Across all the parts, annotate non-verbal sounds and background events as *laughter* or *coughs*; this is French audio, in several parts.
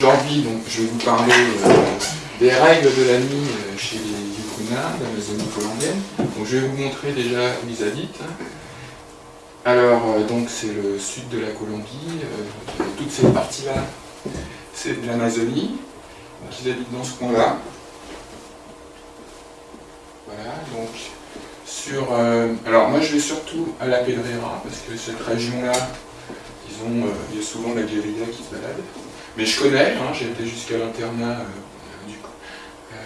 Aujourd'hui, je vais vous parler euh, des règles de la nuit euh, chez les Yukuna, d'Amazonie colombienne. Donc, je vais vous montrer déjà où ils habitent. Alors, euh, donc c'est le sud de la Colombie, euh, toute cette partie-là, c'est de l'Amazonie. Donc, ils habitent dans ce coin-là. Voilà, donc sur... alors, moi, je vais surtout à la Pedrera, parce que cette région-là, ils ont, il y a souvent la guérilla qui se balade. Mais je connais, hein, j'ai été jusqu'à l'internat euh, euh,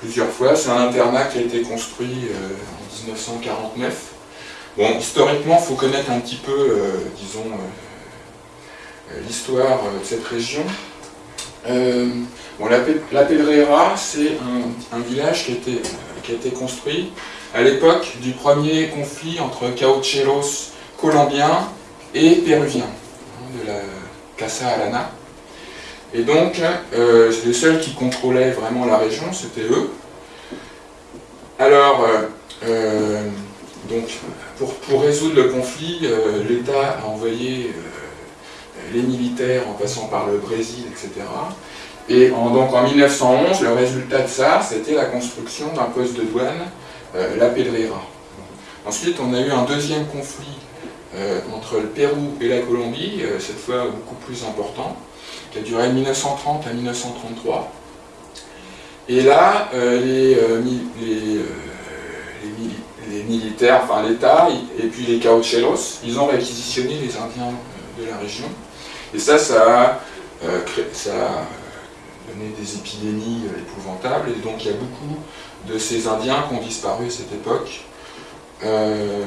plusieurs fois. C'est un internat qui a été construit euh, en 1949. Bon, historiquement, il faut connaître un petit peu, disons, l'histoire de cette région. Bon, la, Pe- la Pedrera, c'est un, village qui a, été, qui a été construit à l'époque du premier conflit entre caucheros colombiens et péruviens, hein, Casa Alana. Et donc, euh, les seuls qui contrôlaient vraiment la région, c'était eux. Alors, euh, euh, donc, pour, résoudre le conflit, euh, l'État a envoyé les militaires en passant par le Brésil, etc. Et donc en 1911, le résultat de ça, c'était la construction d'un poste de douane, la Pedrera. Ensuite, on a eu un deuxième conflit entre le Pérou et la Colombie, euh, cette fois beaucoup plus important, qui a duré de 1930 à 1933. Et là, euh, les, euh, mi- les, euh, les mili- les militaires, enfin l'État, et puis les caucheros, ils ont réquisitionné les Indiens euh, de la région. Et ça, ça a, euh, donné des épidémies euh, épouvantables, et donc il y a beaucoup de ces Indiens qui ont disparu à cette époque. Euh,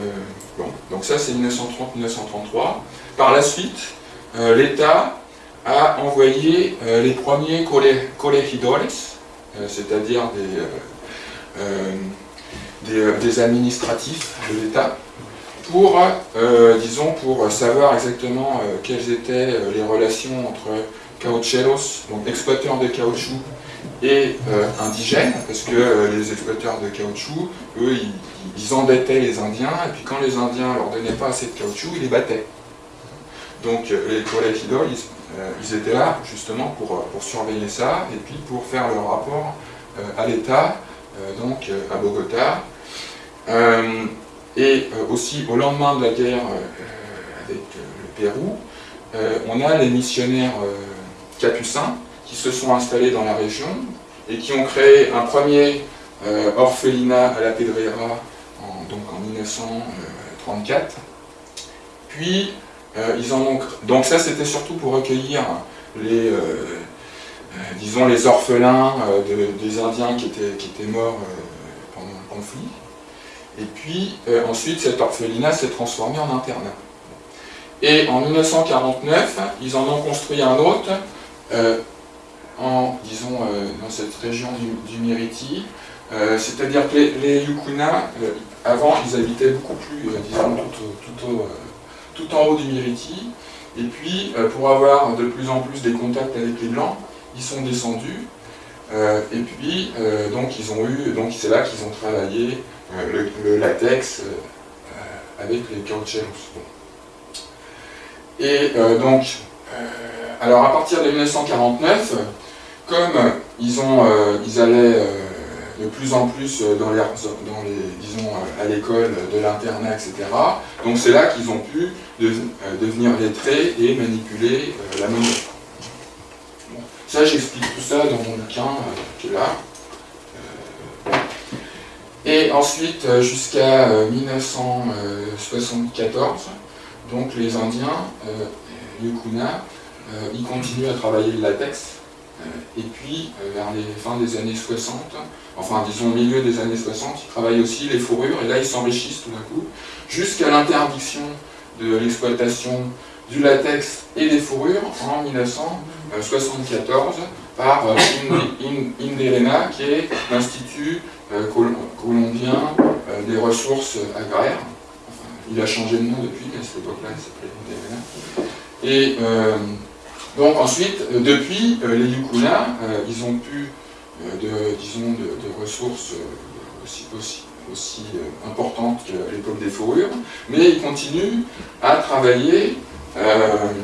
bon, donc ça c'est 1930-1933. Par la suite, euh, l'État a envoyé euh, les premiers cole- colegidores, c'est-à-dire des, administratifs de l'État, pour, disons, pour savoir exactement quelles étaient les relations entre caucheros, donc exploiteurs de caoutchouc, et euh, indigènes, parce que euh, les exploiteurs de caoutchouc, eux, ils, ils endettaient les Indiens, et puis quand les Indiens leur donnaient pas assez de caoutchouc, ils les battaient. Donc euh, les colegidores, ils, euh, ils étaient là justement pour, pour surveiller ça, et puis pour faire leur rapport à l'État, donc à Bogota. Et aussi au lendemain de la guerre avec le Pérou, on a les missionnaires capucins se sont installés dans la région et qui ont créé un premier euh, orphelinat à la Pedrera en, donc en 1934. Puis euh, ils en ont donc ça c'était surtout pour recueillir les euh, disons les orphelins de- des Indiens qui étaient, qui étaient morts pendant le conflit. Et puis ensuite cet orphelinat s'est transformé en internat. Et en 1949, ils en ont construit un autre disons, euh, dans cette région du, du Miriti. Euh, C'est-à-dire que les, les Yukuna, euh, avant, ils habitaient beaucoup plus, disons, tout, en haut du Miriti. Et puis, pour avoir de plus en plus des contacts avec les Blancs, ils sont descendus. Et puis, donc, ils ont eu, donc c'est là qu'ils ont travaillé le, latex avec les caucheros. Et donc, alors à partir de 1949, comme ils, ont, euh, ils allaient euh, de plus en plus les, dans les disons, euh, à l'école de l'internat, etc., donc c'est là qu'ils ont pu de- euh, devenir lettrés et manipuler euh, la monnaie. Ça, j'explique tout ça dans mon bouquin euh, qui est là. Euh, et ensuite, euh, jusqu'à euh, 1974, donc les Indiens, euh, Yukuna, euh, ils continuent à travailler le latex. Euh, et puis, euh, vers les fins des années 60, enfin disons au milieu des années 60, ils travaillent aussi les fourrures, et là ils s'enrichissent tout d'un coup, jusqu'à l'interdiction de l'exploitation du latex et des fourrures en 1974 par euh, Indi- In- Indelena, qui est l'Institut euh, col- colombien euh, des ressources agraires. Il a changé de nom depuis, mais à cette époque-là, il s'appelait Indelena. Et euh, donc ensuite, euh, depuis, euh, les Yukuna, euh, ils ont pu, de, disons, de, ressources aussi, aussi, importantes qu'à l'époque des fourrures, mais ils continuent à travailler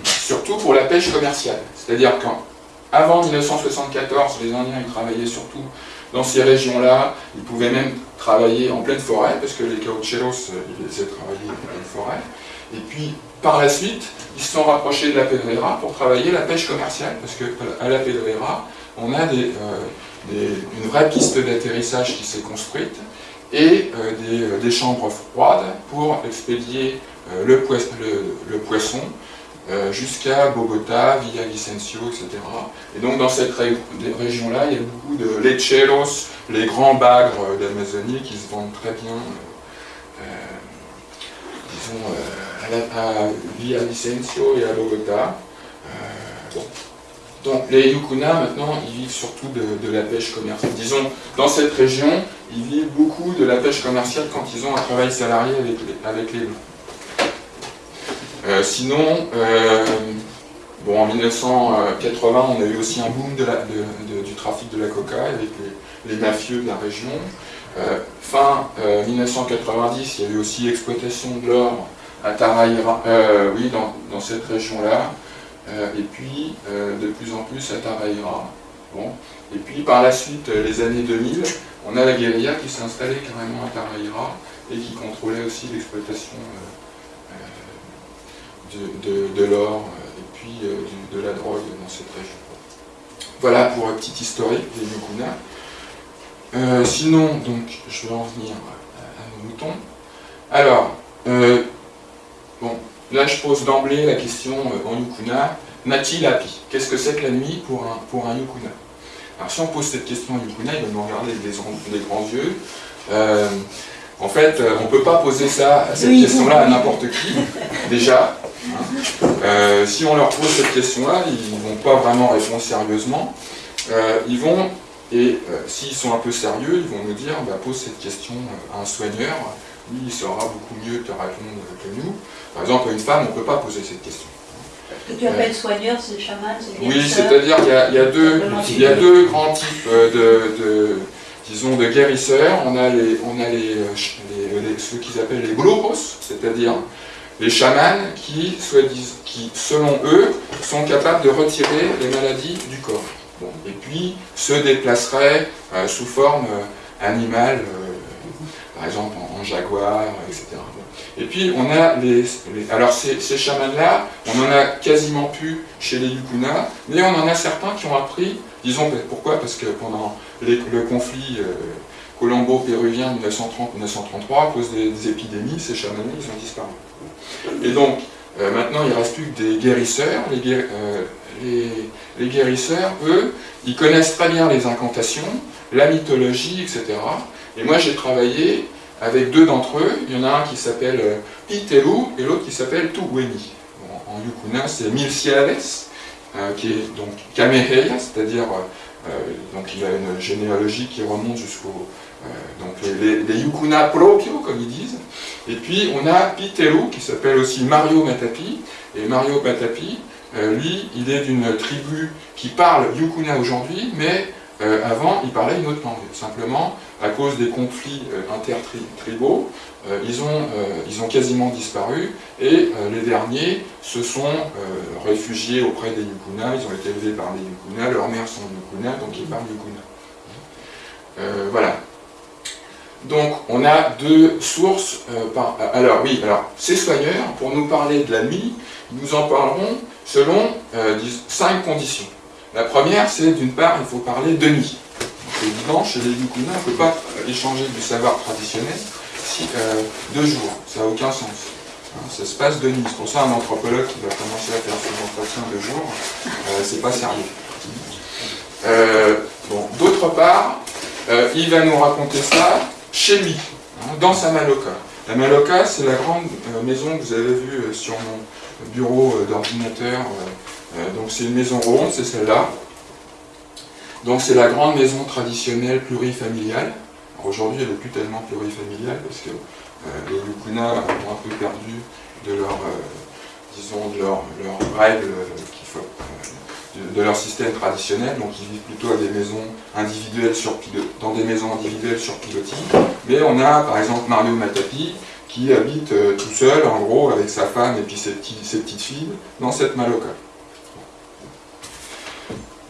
surtout pour la pêche commerciale. C'est-à-dire qu'avant 1974, les Indiens travaillaient surtout dans ces régions-là. Ils pouvaient même travailler en pleine forêt, parce que les caucheros, ils essaient de travailler en pleine forêt. Et puis, par la suite, ils se sont rapprochés de la Pedrera pour travailler la pêche commerciale, parce qu'à la Pedrera, on a des, une vraie piste d'atterrissage qui s'est construite, et euh, euh, des, chambres froides pour expédier euh, le, poisson jusqu'à Bogota, Villavicencio, etc. Et donc dans cette région-là, il y a beaucoup de lecheros, les grands bagres d'Amazonie qui se vendent très bien, disons, à, Villavicencio et à Bogota. Donc les Yukuna, maintenant, ils vivent surtout de, la pêche commerciale. Disons, dans cette région, ils vivent beaucoup de la pêche commerciale quand ils ont un travail salarié avec les, avec Blancs. Euh, sinon, euh, bon, en 1980, on a eu aussi un boom du trafic de la coca avec les, mafieux de la région. Euh, fin 1990, il y a eu aussi exploitation de l'or à Taraira, oui, dans, cette région-là. Euh, et puis euh, de plus en plus à Taraira. Bon. Et puis par la suite, euh, les années 2000, on a la guérilla qui s'est installée carrément à Taraira et qui contrôlait aussi l'exploitation de, l'or et puis de la drogue dans cette région. Voilà pour un petit historique des Yukuna. sinon, donc, je vais en venir à, nos moutons. Alors, bon, Là, je pose d'emblée la question euh, en Yukuna, Nati Lapi, qu'est-ce que c'est que la nuit pour un, pour un Yukuna? Alors si on pose cette question en Yukuna, il va nous regarder avec des, grands yeux. Euh, en fait, euh, on ne peut pas poser ça, cette question-là à n'importe qui, *laughs* déjà. Hein. si on leur pose cette question-là, ils ne vont pas vraiment répondre sérieusement. ils vont, et s'ils sont un peu sérieux, ils vont nous dire, bah, pose cette question à un soigneur, lui il saura beaucoup mieux te répondre que nous. Par exemple, à une femme, on ne peut pas poser cette question. Ce que tu appelles soigneur, c'est chaman, c'est Oui, c'est-à-dire qu'il y, a deux, il y a deux grands types euh, de, disons, de guérisseurs. On a, les, on a les, euh, les, ceux qu'ils appellent les brujos, c'est-à-dire les chamans qui, qui, selon eux, sont capables de retirer les maladies du corps. et puis, se déplaceraient euh, sous forme animale, par exemple en, jaguar, etc. Et puis on a les... alors ces, chamans-là, on en a quasiment plus chez les Yukuna, mais on en a certains qui ont appris, disons pourquoi? Parce que pendant le conflit euh, colombo-péruvien 1930-1933, à cause des, épidémies, ces chamans-là, ils ont disparu. Et donc, euh, maintenant, il ne reste plus que des guérisseurs. Les, euh, les, les guérisseurs, eux, ils connaissent très bien les incantations, la mythologie, etc. Et moi, j'ai travaillé avec deux d'entre eux. Il y en a un qui s'appelle euh, Pitelu et l'autre qui s'appelle Tuweni. en Yukuna, c'est Mil euh, qui est donc Kameheya, c'est-à-dire euh, donc il a une généalogie qui remonte jusqu'au donc les, les, Yukuna proprio, comme ils disent. Et puis on a Pitelu, qui s'appelle aussi Mario Matapi. Et Mario Matapi, lui, il est d'une tribu qui parle Yukuna aujourd'hui, mais avant, il parlait une autre langue. Simplement, à cause des conflits euh, intertribaux, euh, ils, ont, euh, ils ont quasiment disparu, et les derniers se sont réfugiés auprès des Yukuna, ils ont été élevés par les Yukuna, leurs mères sont Yukuna, donc ils parlent Yukuna. voilà. Donc on a deux sources, par, alors oui, alors ces soigneurs, pour nous parler de la nuit, nous en parlerons selon cinq conditions. La première, c'est d'une part, il faut parler de nuit. Évident, chez les Yukuna, on ne peut pas échanger du savoir traditionnel euh, deux jours, ça n'a aucun sens. Hein, ça se passe de nuit. C'est pour ça un anthropologue qui va commencer à faire ses entretiens deux jours, euh, c'est pas sérieux. Euh, D'autre part, il va nous raconter ça chez lui, hein, dans sa maloka. La maloka, c'est la grande maison que vous avez vue sur mon bureau d'ordinateur. donc c'est une maison ronde, c'est celle-là. Donc c'est la grande maison traditionnelle plurifamiliale. Aujourd'hui, elle n'est plus tellement plurifamiliale parce que euh, les Yukuna ont un peu perdu de leur, euh, disons, de leur, règles, euh, de, leur système traditionnel. Donc ils vivent plutôt à des maisons individuelles dans des maisons individuelles sur pilotis. Mais on a par exemple Mario Matapi qui habite tout seul, en gros, avec sa femme et puis ses, petites filles, dans cette Maloca.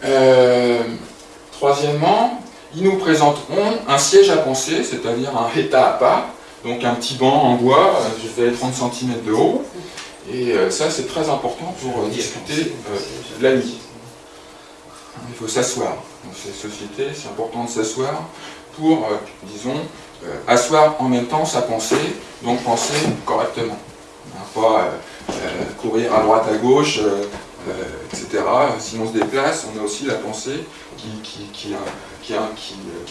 Euh, troisièmement, ils nous présenteront un siège à penser, c'est-à-dire un état à part, donc un petit banc en bois, je fais 30 cm de haut, et ça c'est très important pour discuter la nuit. Il faut s'asseoir. Dans ces sociétés, c'est important de s'asseoir pour, disons, euh, asseoir en même temps sa pensée, donc penser correctement. Pas euh, euh, courir à droite, à gauche, etc. Si on se déplace, on a aussi la pensée qui, qui, qui, qui, est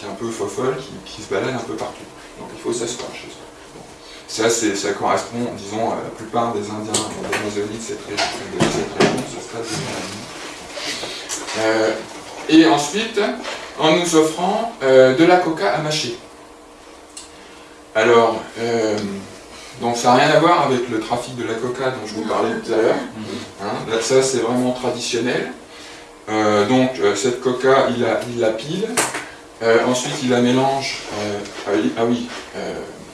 un peu fofolle, qui, se balade un peu partout. Donc il faut s'asseoir chez soi. Ça, ça correspond, disons, à la plupart des Indiens d'Amazonie de cette région, ce et ensuite, en nous offrant de la coca à mâcher. Alors, euh, donc ça n'a rien à voir avec le trafic de la coca dont je vous parlais tout à l'heure. Hein, ça, c'est vraiment traditionnel. Euh, donc, euh, cette coca, il la, il pile. ensuite, il la mélange. ah oui, ah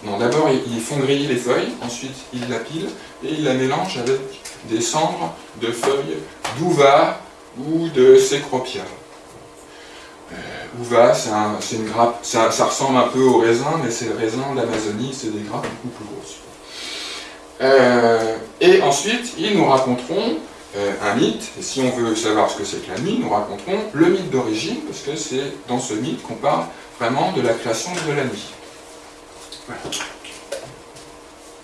non, d'abord, ils font griller les feuilles. Ensuite, il la pile et il la mélange avec des cendres de feuilles d'uva ou de cécropia. Uva, c'est une grappe, ça, ressemble un peu au raisin, mais c'est le raisin d'Amazonie, c'est des grappes beaucoup plus grosses. Euh, et ensuite, ils nous raconteront euh, un mythe, et si on veut savoir ce que c'est que la nuit, nous raconteront le mythe d'origine, parce que c'est dans ce mythe qu'on parle vraiment de la création de la nuit.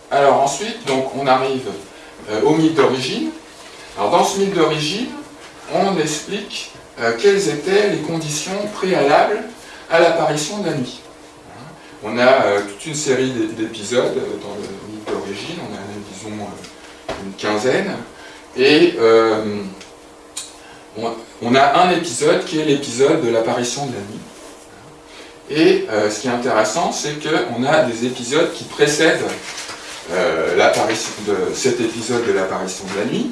Alors ensuite, donc, on arrive euh, au mythe d'origine. Alors dans ce mythe d'origine, on explique euh, quelles étaient les conditions préalables à l'apparition de la nuit. On a toute une série d'épisodes dans le mythe d'origine, on a disons une quinzaine, et on, a un épisode qui est l'épisode de l'apparition de la nuit. Et ce qui est intéressant, c'est qu'on a des épisodes qui précèdent l'apparition de cet épisode de l'apparition de la nuit,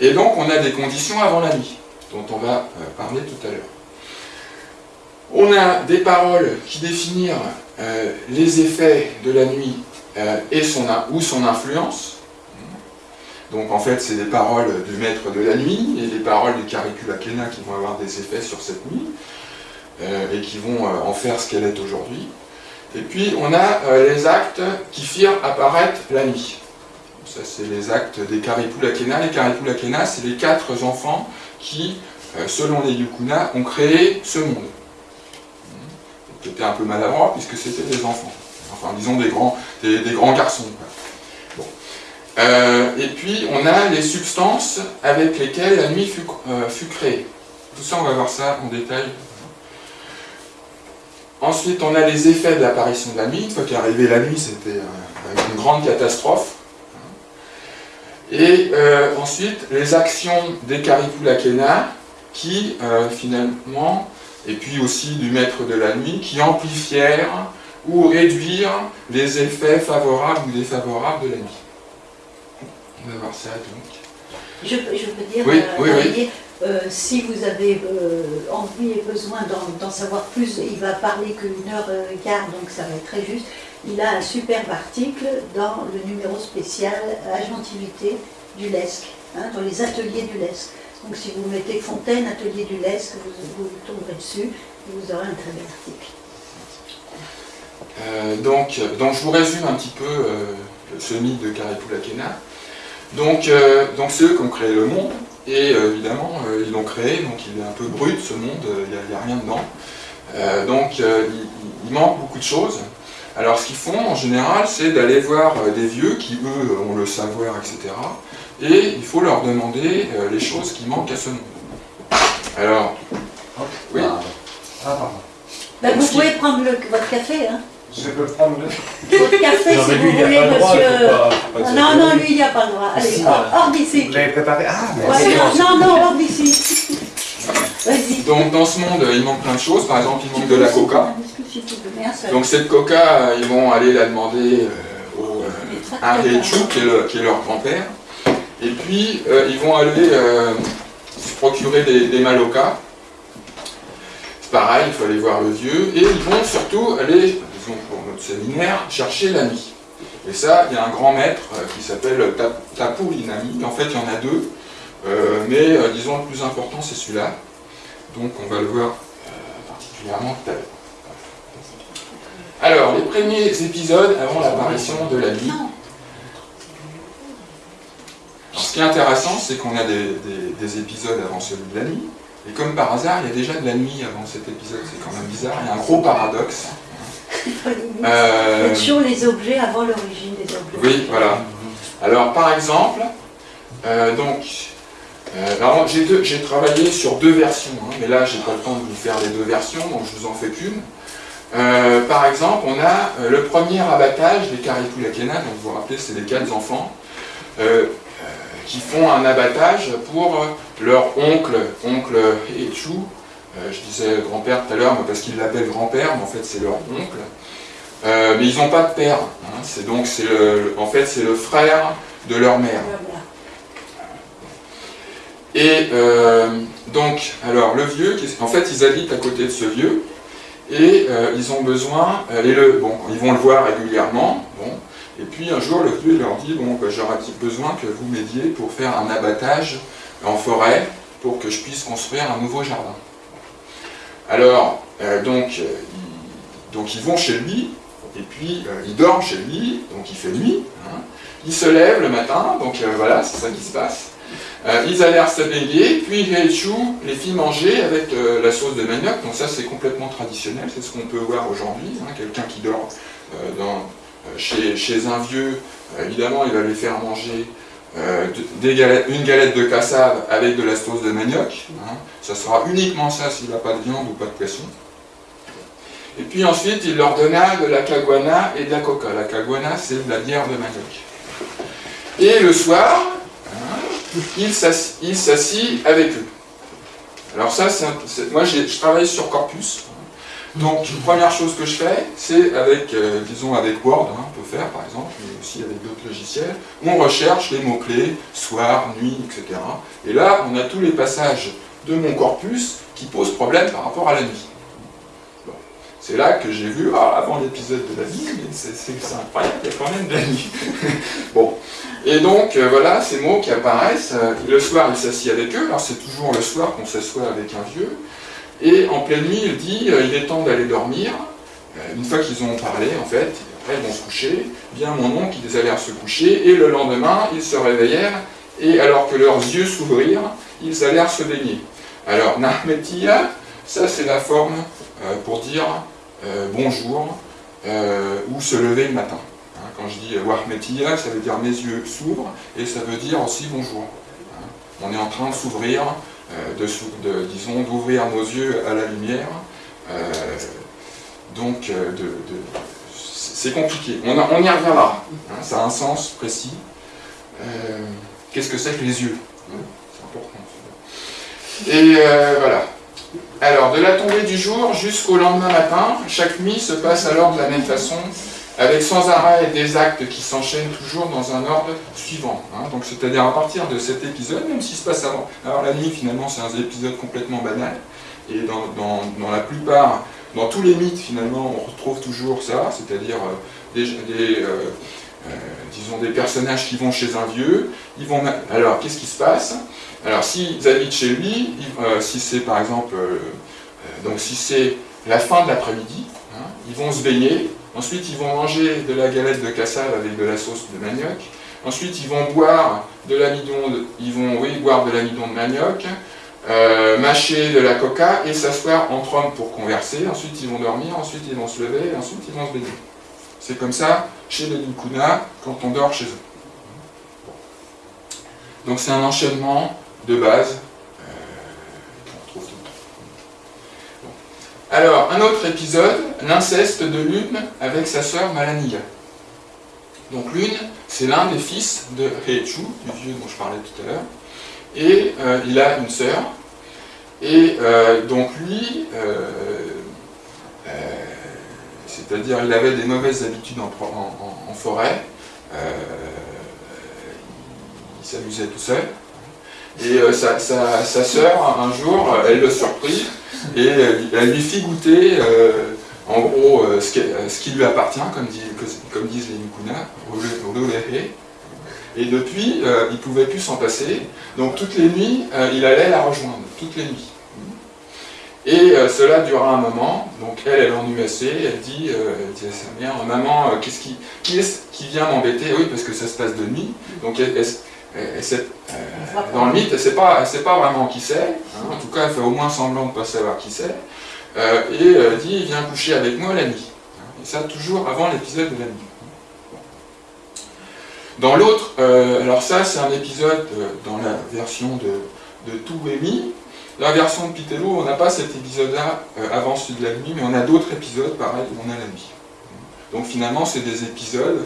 et donc on a des conditions avant la nuit dont on va euh, parler tout à l'heure. On a des paroles qui définissent euh, les effets de la nuit euh, et ou son influence. Donc en fait, c'est des paroles du maître de la nuit et des paroles du Caricula Kena qui vont avoir des effets sur cette nuit et qui vont en faire ce qu'elle est aujourd'hui. Et puis on a les actes qui firent apparaître la nuit. Ça, c'est les actes des Karipula Kena. Les Karipula Kena, c'est les quatre enfants qui, euh, selon les Yukuna, ont créé ce monde. C'était un peu maladroit puisque c'était des enfants. Enfin, disons des, grands garçons. Euh, et puis, on a les substances avec lesquelles la nuit fut, euh, fut, créée. Tout ça, on va voir ça en détail. Ensuite, on a les effets de l'apparition de la nuit. Une fois qu'arrivait la nuit, c'était une grande catastrophe. Et euh, ensuite, les actions des Karipulakena qui, euh, finalement, et puis aussi du maître de la nuit, qui amplifièrent ou réduirent les effets favorables ou défavorables de la nuit. On va voir ça donc. Je, peux dire, oui, euh, oui, si vous avez envie et besoin d'en savoir plus, il va parler qu'une heure et quart, donc ça va être très juste il a un superbe article dans le numéro spécial Agentivité du LESC, hein, dans les ateliers du LESC. Donc si vous mettez Fontaine, atelier du LESC, vous, vous tomberez dessus et vous aurez un très bel article. Euh, donc, donc je vous résume un petit peu euh, ce mythe de Karipulakena. Donc, euh, donc c'est eux qui ont créé le monde, et évidemment ils l'ont créé, donc il est un peu brut ce monde, il n'y a, rien dedans. donc il manque beaucoup de choses. Alors ce qu'ils font en général, c'est d'aller voir euh, des vieux qui, eux, ont le savoir, etc. Et il faut leur demander euh, les choses qui manquent à ce monde. Alors, oui Ah, pardon. Ben, vous pouvez prendre votre café, hein je peux prendre le... Votre café, si vous voulez, monsieur... non, non, lui, il n'y a pas le droit. Allez, hors, d'ici. Vous l'avez préparé Ah, mais Non, non, hors d'ici. Donc dans ce monde, il manque plein de choses. Par exemple, il manque de la coca. Donc cette coca, ils vont aller la demander euh, au, euh, à qui, est leur grand-père. Et puis, euh, ils vont aller se procurer des, des malocas. C'est pareil, il faut aller voir le vieux. Et ils vont surtout aller, pour notre séminaire, chercher la nuit. Et ça, il y a un grand maître qui s'appelle Tapu Linami. En fait, il y en a deux, mais disons le plus important, c'est celui-là. Donc on va le voir particulièrement tout à l'heure. Alors, les premiers épisodes avant l'apparition de la nuit. ce qui est intéressant, c'est qu'on a des, épisodes avant celui de la nuit, et comme par hasard, il y a déjà de la nuit avant cet épisode, c'est quand même bizarre, il y a un gros paradoxe. Euh... toujours les objets avant l'origine des objets. Oui, voilà. Alors, par exemple, euh, donc, euh, j'ai travaillé sur deux versions, hein, mais là, j'ai pas le temps de vous faire les deux versions, donc je vous en fais qu'une. Par exemple, on a le premier abattage des Karipulakena, donc vous vous rappelez, c'est les quatre enfants, qui font un abattage pour leur oncle, oncle Echu, je disais grand-père tout à l'heure, parce qu'ils l'appellent grand-père, mais en fait c'est leur oncle. mais ils n'ont pas de père, hein, le, en fait c'est le frère de leur mère. Et donc, alors le vieux, en fait ils habitent à côté de ce vieux, et euh, ils ont besoin, euh, bon, ils vont le voir régulièrement, et puis un jour le vieux leur dit, bon, bah, j'aurais besoin que vous m'aidiez pour faire un abattage en forêt pour que je puisse construire un nouveau jardin. Alors, euh, donc, ils, donc ils vont chez lui, et puis ils dorment chez lui, donc il fait nuit, hein. ils se lèvent le matin, donc voilà, c'est ça qui se passe, euh, ils allèrent s'abeiller, puis Heichu les fit manger avec euh, la sauce de manioc, donc ça c'est complètement traditionnel, c'est ce qu'on peut voir aujourd'hui, hein, quelqu'un qui dort euh, chez, un vieux, évidemment il va lui faire manger une galette de cassave avec de la sauce de manioc, hein. ça sera uniquement ça s'il n'a pas de viande ou pas de poisson. Et puis ensuite il leur donna de la caguana et de la coca, la caguana c'est de la bière de manioc. Et le soir, il s'assit avec eux. Alors ça, c'est moi je travaille sur Corpus, donc première chose que je fais, c'est avec, euh, disons avec Word, hein, on peut faire par exemple, mais aussi avec d'autres logiciels, on recherche les mots-clés, soir, nuit, etc. Et là, on a tous les passages de mon corpus qui posent problème par rapport à la nuit. C'est là que j'ai vu, ah, avant l'épisode de la nuit, c'est incroyable, il y a quand même de la nuit. *laughs* bon, et donc, euh, voilà, ces mots qui apparaissent. Euh, le soir, il s'assied avec eux. Alors, c'est toujours le soir qu'on s'assoit avec un vieux. Et en pleine nuit, il dit euh, il est temps d'aller dormir. une fois qu'ils ont parlé, en fait, après, ils vont se coucher. Bien mon oncle, ils allèrent se coucher. Et le lendemain, ils se réveillèrent. Et alors que leurs yeux s'ouvrirent, ils allèrent se baigner. Alors, Nahmetia, ça, c'est la forme pour dire bonjour ou se lever le matin. Quand je dis Wahmetia, ça veut dire mes yeux s'ouvrent, et ça veut dire aussi bonjour. Hein. On est en train de s'ouvrir, euh, de, disons, d'ouvrir nos yeux à la lumière. Euh, donc, euh, c'est compliqué. On, y reviendra. Hein, ça a un sens précis. Qu'est-ce que c'est que les yeux hein, C'est important. Et voilà. Alors, de la tombée du jour jusqu'au lendemain matin, chaque nuit se passe alors de la même façon avec sans arrêt des actes qui s'enchaînent toujours dans un ordre suivant. Hein. Donc c'est-à-dire à partir de cet épisode, même s'il se passe avant. Alors la nuit finalement c'est un épisode complètement banal, et dans, la plupart, dans tous les mythes finalement on retrouve toujours ça, c'est-à-dire euh, des, euh, euh, des personnages qui vont chez un vieux, ils vont... Alors qu'est-ce qui se passe? Alors s'ils habitent chez lui, si c'est par exemple, donc si c'est la fin de l'après-midi, hein, ils vont se baigner, Ensuite, ils vont manger de la galette de cassave avec de la sauce de manioc. Ensuite, ils vont boire de l'amidon, ils vont oui, de de manioc, euh, mâcher de la coca et s'asseoir entre hommes pour converser. Ensuite, ils vont dormir, ensuite ils vont se lever, et ensuite ils vont se baigner. C'est comme ça chez les Dukuna quand on dort chez eux. Donc c'est un enchaînement de base Alors, un autre épisode, l'inceste de Lune avec sa sœur Malaniga. Donc Lune, c'est l'un des fils de Heichu, du vieux dont je parlais tout à l'heure, et euh, il a une sœur, et euh, donc lui, euh, c'est-à-dire il avait des mauvaises habitudes en, forêt, il s'amusait tout seul, et sa, sa, sœur, un jour, elle le surprit, et elle, lui fit goûter, euh, en gros ce qui, lui appartient, comme, comme disent les Mukuna, et depuis, il ne pouvait plus s'en passer, donc toutes les nuits, il allait la rejoindre, toutes les nuits. Et cela dura un moment, donc elle, elle ennuie assez, elle dit, elle dit à sa mère, maman, qu'est-ce qui, est-ce qui vient m'embêter? Oui, parce que ça se passe de nuit, donc elle, euh, dans le myte, elle ne sait pas, pas vraiment qui c'est, hein. en tout cas elle fait au moins semblant de ne pas savoir qui c'est, euh, et elle dit viens coucher avec moi la nuit. Et ça toujours avant l'épisode de la nuit. Dans l'autre, euh, alors ça c'est un épisode dans la version de, de Tout La version de Pitello, on n'a pas cet épisode-là avant celui de la nuit, mais on a d'autres épisodes pareil où on a la nuit. Donc finalement c'est des épisodes euh,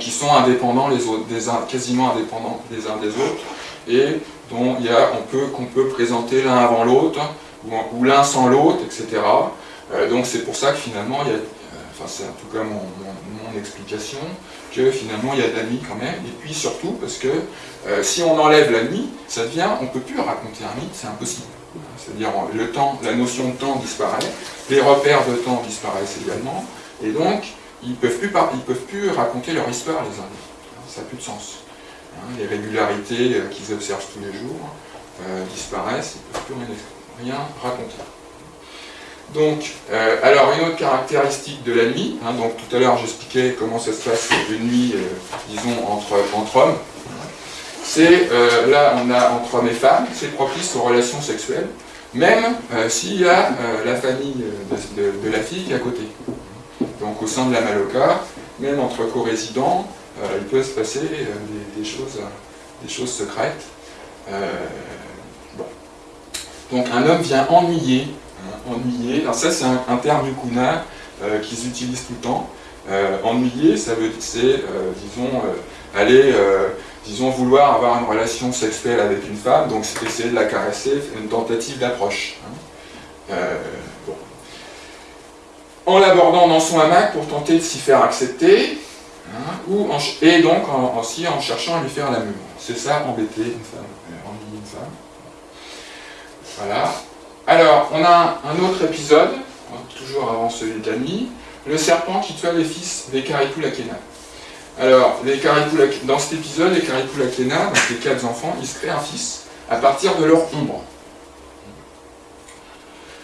qui sont indépendants les autres, des, quasiment indépendants les uns des autres, et dont il y a, on peut, qu'on peut présenter l'un avant l'autre, ou, l'un sans l'autre, etc. Euh, donc c'est pour ça que finalement, il y a, euh, enfin c'est en tout cas mon, explication, que finalement il y a de la nuit quand même, et puis surtout parce que si on enlève la nuit, ça devient, on ne peut plus raconter un mythe, c'est impossible. C'est-à-dire le temps, la notion de temps disparaît, les repères de temps disparaissent également, et donc ils ne peuvent, plus peuvent plus raconter leur histoire les uns Ça n'a plus de sens. Hein, les régularités euh, qu'ils observent tous les jours euh, disparaissent, ils ne peuvent plus rien, raconter. Donc, euh, alors une autre caractéristique de la nuit, hein, donc tout à l'heure j'expliquais comment ça se passe une nuit, disons, entre, entre hommes, c'est, là on a entre hommes et femmes, c'est propice aux relations sexuelles, même s'il y a la famille de, la fille qui est à côté. Donc au sein de la Maloca, même entre co-résidents, euh, il peut se passer euh, des, choses, des choses secrètes. Euh, Donc un homme vient ennuyer, hein, ennuyer. Alors ça c'est un, terme du Kuna qu'ils utilisent tout le temps. ennuyer, ça veut c'est, disons, aller, disons, vouloir avoir une relation sexuelle avec une femme, donc c'est essayer de la caresser, une tentative d'approche. Hein en l'abordant dans son hamac pour tenter de s'y faire accepter, hein, ou et donc aussi en cherchant à lui faire l'amour. C'est ça, embêter une femme, euh. Voilà. Alors, on a un, autre épisode, toujours avant celui de la nuit, le serpent qui tua les fils des Karipulakena. Alors, les dans cet épisode, les Karipulakena, donc les quatre enfants, ils se créent un fils à partir de leur ombre.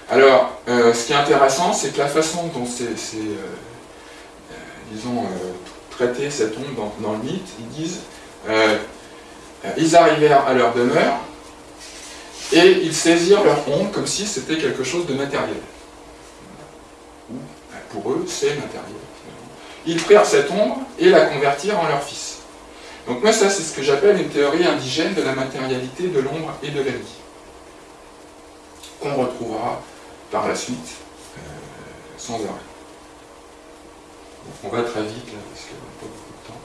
Alors, euh, ce qui est intéressant, c'est que la façon dont c'est, euh, euh, disons, traité cette ombre dans, le mythe, ils disent ils arrivèrent à leur demeure et ils saisirent leur ombre comme si c'était quelque chose de matériel. Pour eux, c'est matériel. Ils prirent cette ombre et la convertirent en leur fils. Donc moi, ça, c'est ce que j'appelle une théorie indigène de la matérialité de l'ombre et de la vie, qu'on retrouvera par la suite, euh, sans arrêt. on va très vite là, parce qu'on n'a pas beaucoup de temps.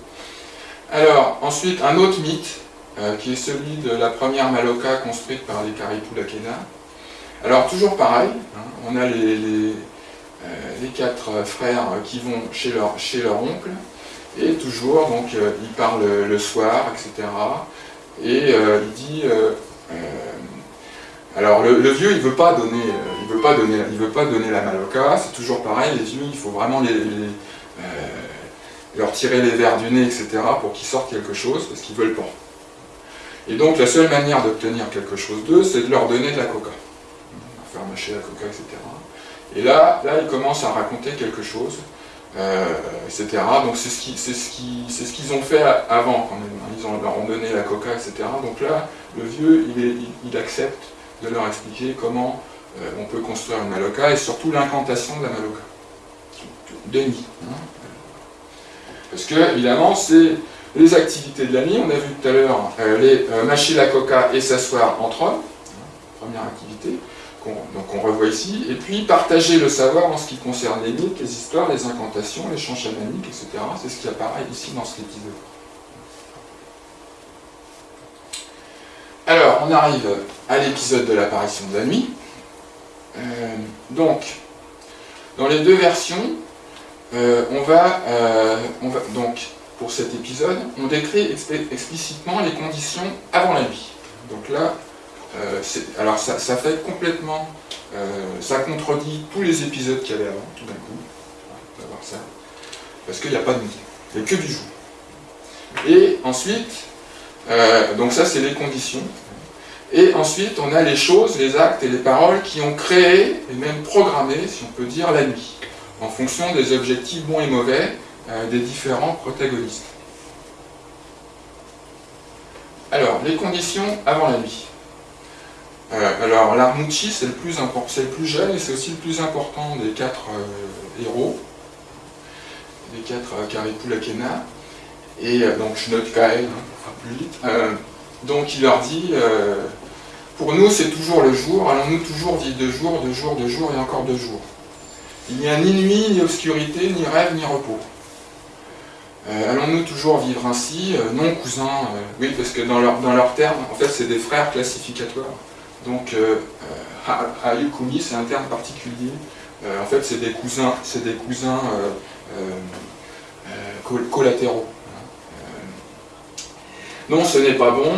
Alors, ensuite, un autre mythe, euh, qui est celui de la première Maloka construite par les Lakena. Alors, toujours pareil, hein, on a les, les, euh, quatre frères qui vont chez leur, oncle, et toujours, donc, il parle le soir, etc. Et il dit alors le, vieux, il veut pas donner, euh, il veut pas donner, il veut pas donner la maloca. C'est toujours pareil. Les vieux, il faut vraiment euh, leur tirer les verres du nez, etc. pour qu'ils sortent quelque chose parce qu'ils veulent pas. Et donc la seule manière d'obtenir quelque chose d'eux, c'est de leur donner de la coca, faire mâcher la coca, etc. Et là, là, ils commencent à raconter quelque chose, euh, etc. Donc c'est ce qu'ils ont fait avant quand même. Ils ont, leur ont donné la coca, etc. Donc là, le vieux, il accepte de leur expliquer comment euh, on peut construire une maloca et surtout l'incantation de la maloca. Denis. Hein. Parce que, évidemment, c'est les activités de la nuit. On a vu tout à l'heure euh, les euh, mâcher la coca et s'asseoir entre hommes. Hein, première activité. donc on revoit ici. Et puis partager le savoir en ce qui concerne les mythes, les histoires, les incantations, les chants chamaniques, etc. C'est ce qui apparaît ici dans cet épisode. Alors, on arrive à l'épisode de l'apparition de la nuit. Euh, donc, dans les deux versions, euh, on, va, euh, on, va, donc, pour cet épisode, on décrit explicitement les conditions avant la nuit. Donc là, alors ça, fait complètement ça contredit tous les épisodes qu'il y avait avant, tout d'un coup. On va voir ça. Parce qu'il n'y a pas de nuit. Il n'y a que du jour. Et ensuite, donc ça c'est les conditions. Et ensuite, on a les choses, les actes et les paroles qui ont créé et même programmé, si on peut dire, la nuit, en fonction des objectifs bons et mauvais euh, des différents protagonistes. Alors, les conditions avant la nuit. Euh, alors, l'Armucci, c'est le, plus le plus jeune et c'est aussi le plus important des quatre euh, héros, des quatre Karipulakena. Et donc, je note Kael, vite. donc, il leur dit pour nous, c'est toujours le jour. Allons-nous toujours vivre de jour, de jour, de jour et encore de jour? Il n'y a ni nuit, ni obscurité, ni rêve, ni repos. Euh, allons-nous toujours vivre ainsi? Euh, Non, cousin, euh, oui, parce que dans leurs dans leur termes, en fait, c'est des frères classificatoires. Donc, Hayukumi, c'est un terme particulier. en fait, c'est des cousins, c'est des cousins collatéraux. Non, ce n'est pas bon.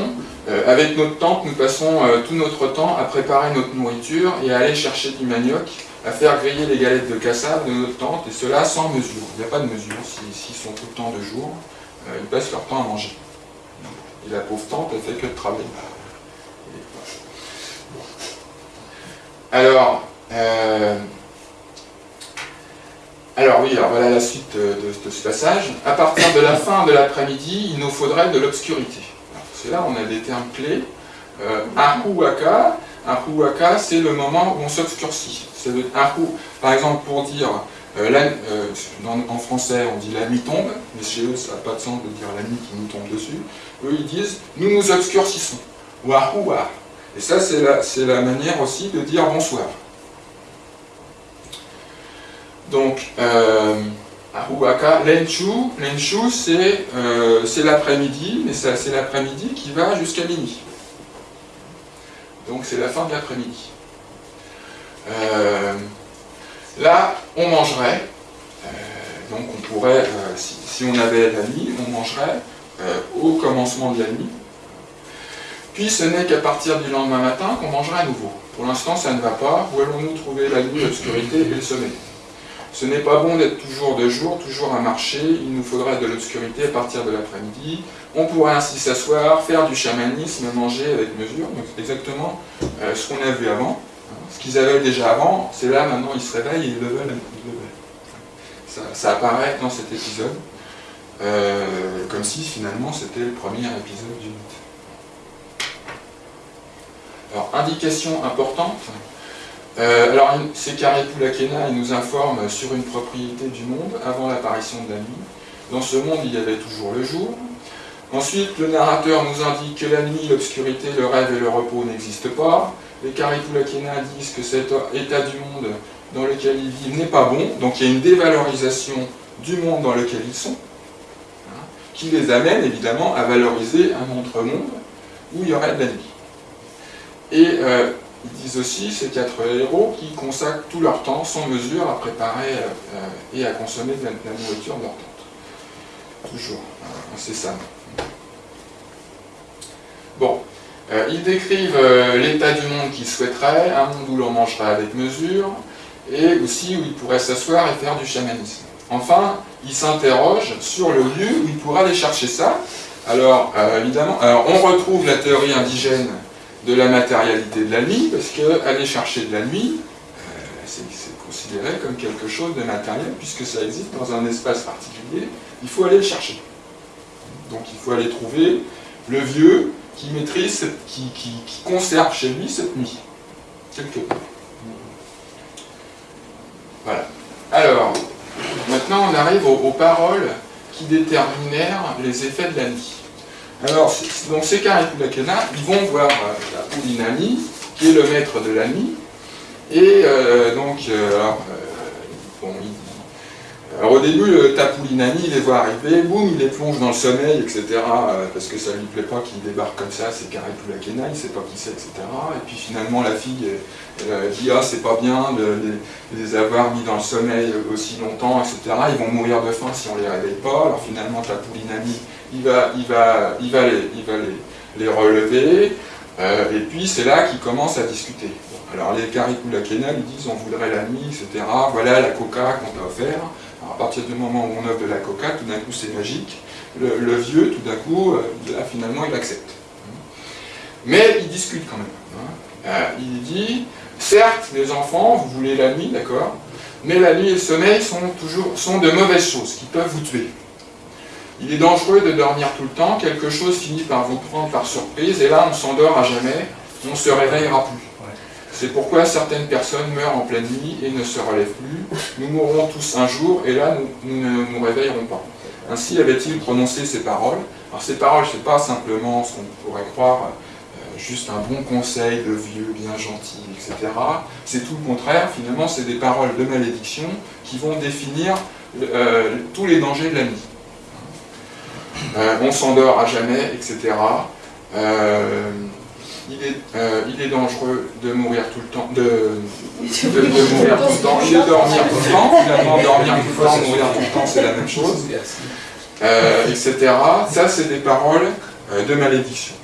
Euh, avec notre tante, nous passons euh, tout notre temps à préparer notre nourriture et à aller chercher du manioc, à faire griller les galettes de cassave de notre tante, et cela sans mesure. Il n'y a pas de mesure, s'ils sont tout le temps de jour, euh, ils passent leur temps à manger. Et la pauvre tante, elle fait que de travailler. Alors, alors oui, alors voilà la suite de, de ce passage. À partir de la fin de l'après-midi, il nous faudrait de l'obscurité là on a des termes clés. Euh, Ahuaka, c'est le moment où on s'obscurcit. Par exemple, pour dire, euh, euh, en français on dit la nuit tombe, mais chez eux ça n'a pas de sens de dire la nuit qui nous tombe dessus. Eux ils disent nous nous obscurcissons, ou Et ça c'est la manière aussi de dire bonsoir. Donc, euh, Lenchu, Lenchu euh, c'est l'après-midi, mais c'est l'après-midi qui va jusqu'à minuit. Donc c'est la fin de l'après-midi. Euh, là, on mangerait, euh, donc on pourrait, si, on avait la nuit, on mangerait au commencement de la nuit. Puis ce n'est qu'à partir du lendemain matin qu'on mangerait à nouveau. Pour l'instant, ça ne va pas. Où allons-nous trouver la nuit, l'obscurité et le sommeil? Ce n'est pas bon d'être toujours de jour, toujours à marcher, il nous faudra de l'obscurité à partir de l'après-midi. On pourrait ainsi s'asseoir, faire du chamanisme, manger avec mesure, donc exactement euh, ce qu'on a vu avant. Ce qu'ils avaient déjà avant, c'est là, maintenant ils se réveillent et ils le veulent. Ça, apparaît dans cet épisode, euh, comme si finalement c'était le premier épisode du mythe. Alors, indication importante, euh, alors, c'est Karipulakena, il nous informe sur une propriété du monde avant l'apparition de la nuit. Dans ce monde, il y avait toujours le jour. Ensuite, le narrateur nous indique que la nuit, l'obscurité, le rêve et le repos n'existent pas. Les Karipulakena disent que cet état du monde dans lequel ils vivent n'est pas bon, donc il y a une dévalorisation du monde dans lequel ils sont, hein, qui les amène évidemment à valoriser un autre monde où il y aurait de la nuit. Et euh, ils disent aussi, ces quatre héros, qui consacrent tout leur temps, sans mesure, à préparer euh, et à consommer de la, nourriture de leur tente. Toujours, euh, incessamment. Bon, euh, ils décrivent l'état du monde qu'ils souhaiteraient, un monde où l'on mangerait avec mesure, et aussi où ils pourraient s'asseoir et faire du chamanisme. Enfin, ils s'interrogent sur le lieu où ils pourraient aller chercher ça. Alors, évidemment, alors on retrouve la théorie indigène de la matérialité de la nuit, parce qu'aller chercher de la nuit, euh, c'est considéré comme quelque chose de matériel, puisque ça existe dans un espace particulier, il faut aller le chercher. Donc il faut aller trouver le vieux qui maîtrise, qui, conserve chez lui cette nuit, quelque part. Voilà. Alors, maintenant on arrive aux paroles qui déterminèrent les effets de la nuit. Alors, donc ces Karipulakena, ils vont voir euh, Poulinami, qui est le maître de la nuit, et euh, donc, euh, alors, bon, alors, au début, le il les voit arriver, boum, il les plonge dans le sommeil, etc., parce que ça lui plaît pas qu'il débarque comme ça, c'est Karipulakena, il sait pas qui c'est, etc. Et puis finalement, la fille, dit, ah, c'est pas bien de, les avoir mis dans le sommeil aussi longtemps, etc., ils vont mourir de faim si on les réveille pas. Alors finalement, Tapoulinani, il va, il va, il va, les, il va les, les relever. et puis c'est là qu'ils commencent à discuter. alors les Karikula-Kena ils disent on voudrait la nuit, etc. Voilà la coca qu'on t'a offert. à partir du moment où on offre de la coca, tout d'un coup c'est magique. Le, vieux, tout d'un coup, là, finalement, il accepte. Mais il discute quand même. Hein. il dit, certes, les enfants, vous voulez la nuit, d'accord mais la nuit et le sommeil sont, toujours, sont de mauvaises choses qui peuvent vous tuer. Il est dangereux de dormir tout le temps, quelque chose finit par vous prendre par surprise, et là on s'endort à jamais, on ne se réveillera plus. C'est pourquoi certaines personnes meurent en pleine nuit et ne se relèvent plus. Nous mourrons tous un jour, et là nous, ne nous réveillerons pas. Ainsi avait-il prononcé ces paroles. Alors ces paroles, ce n'est pas simplement ce qu'on pourrait croire, juste un bon conseil de vieux, bien gentil, etc. C'est tout le contraire, finalement, c'est des paroles de malédiction qui vont définir euh, tous les dangers de la nuit. Euh, on s'endort à jamais, etc. Euh, il, est, dangereux de mourir tout le temps, de, mourir tout le temps, est dormir tout le temps, finalement dormir tout le temps, mourir tout le temps, c'est la même chose, etc. Ça, c'est des paroles de malédiction.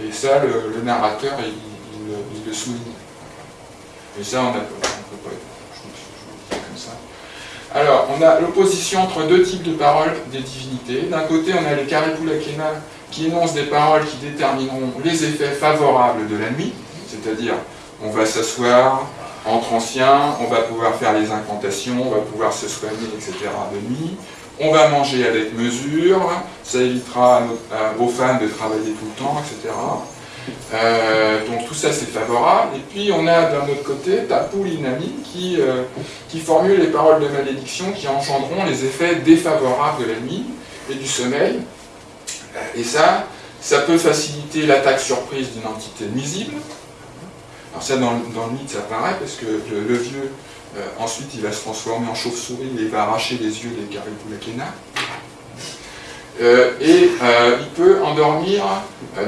Et ça, le, narrateur, il, le souligne. Et ça, on peut pas je, comme ça. Alors, on a l'opposition entre deux types de paroles des divinités. D'un côté, on a les Karipulakena qui énoncent des paroles qui détermineront les effets favorables de la nuit, c'est-à-dire on va s'asseoir entre anciens, on va pouvoir faire les incantations, on va pouvoir se soigner, etc. de nuit, on va manger avec mesure, ça évitera aux femmes de travailler tout le temps, etc. Euh, donc tout ça c'est favorable. Et puis on a d'un autre côté Tapoulinami qui, euh, qui formule les paroles de malédiction qui engendreront les effets défavorables de la nuit et du sommeil. Et ça, ça peut faciliter l'attaque surprise d'une entité nuisible. Alors ça dans, le mythe ça paraît parce que le vieux euh, ensuite, il va se transformer en chauve-souris et va arracher les yeux des Karipulakena. Euh, et euh, il peut endormir,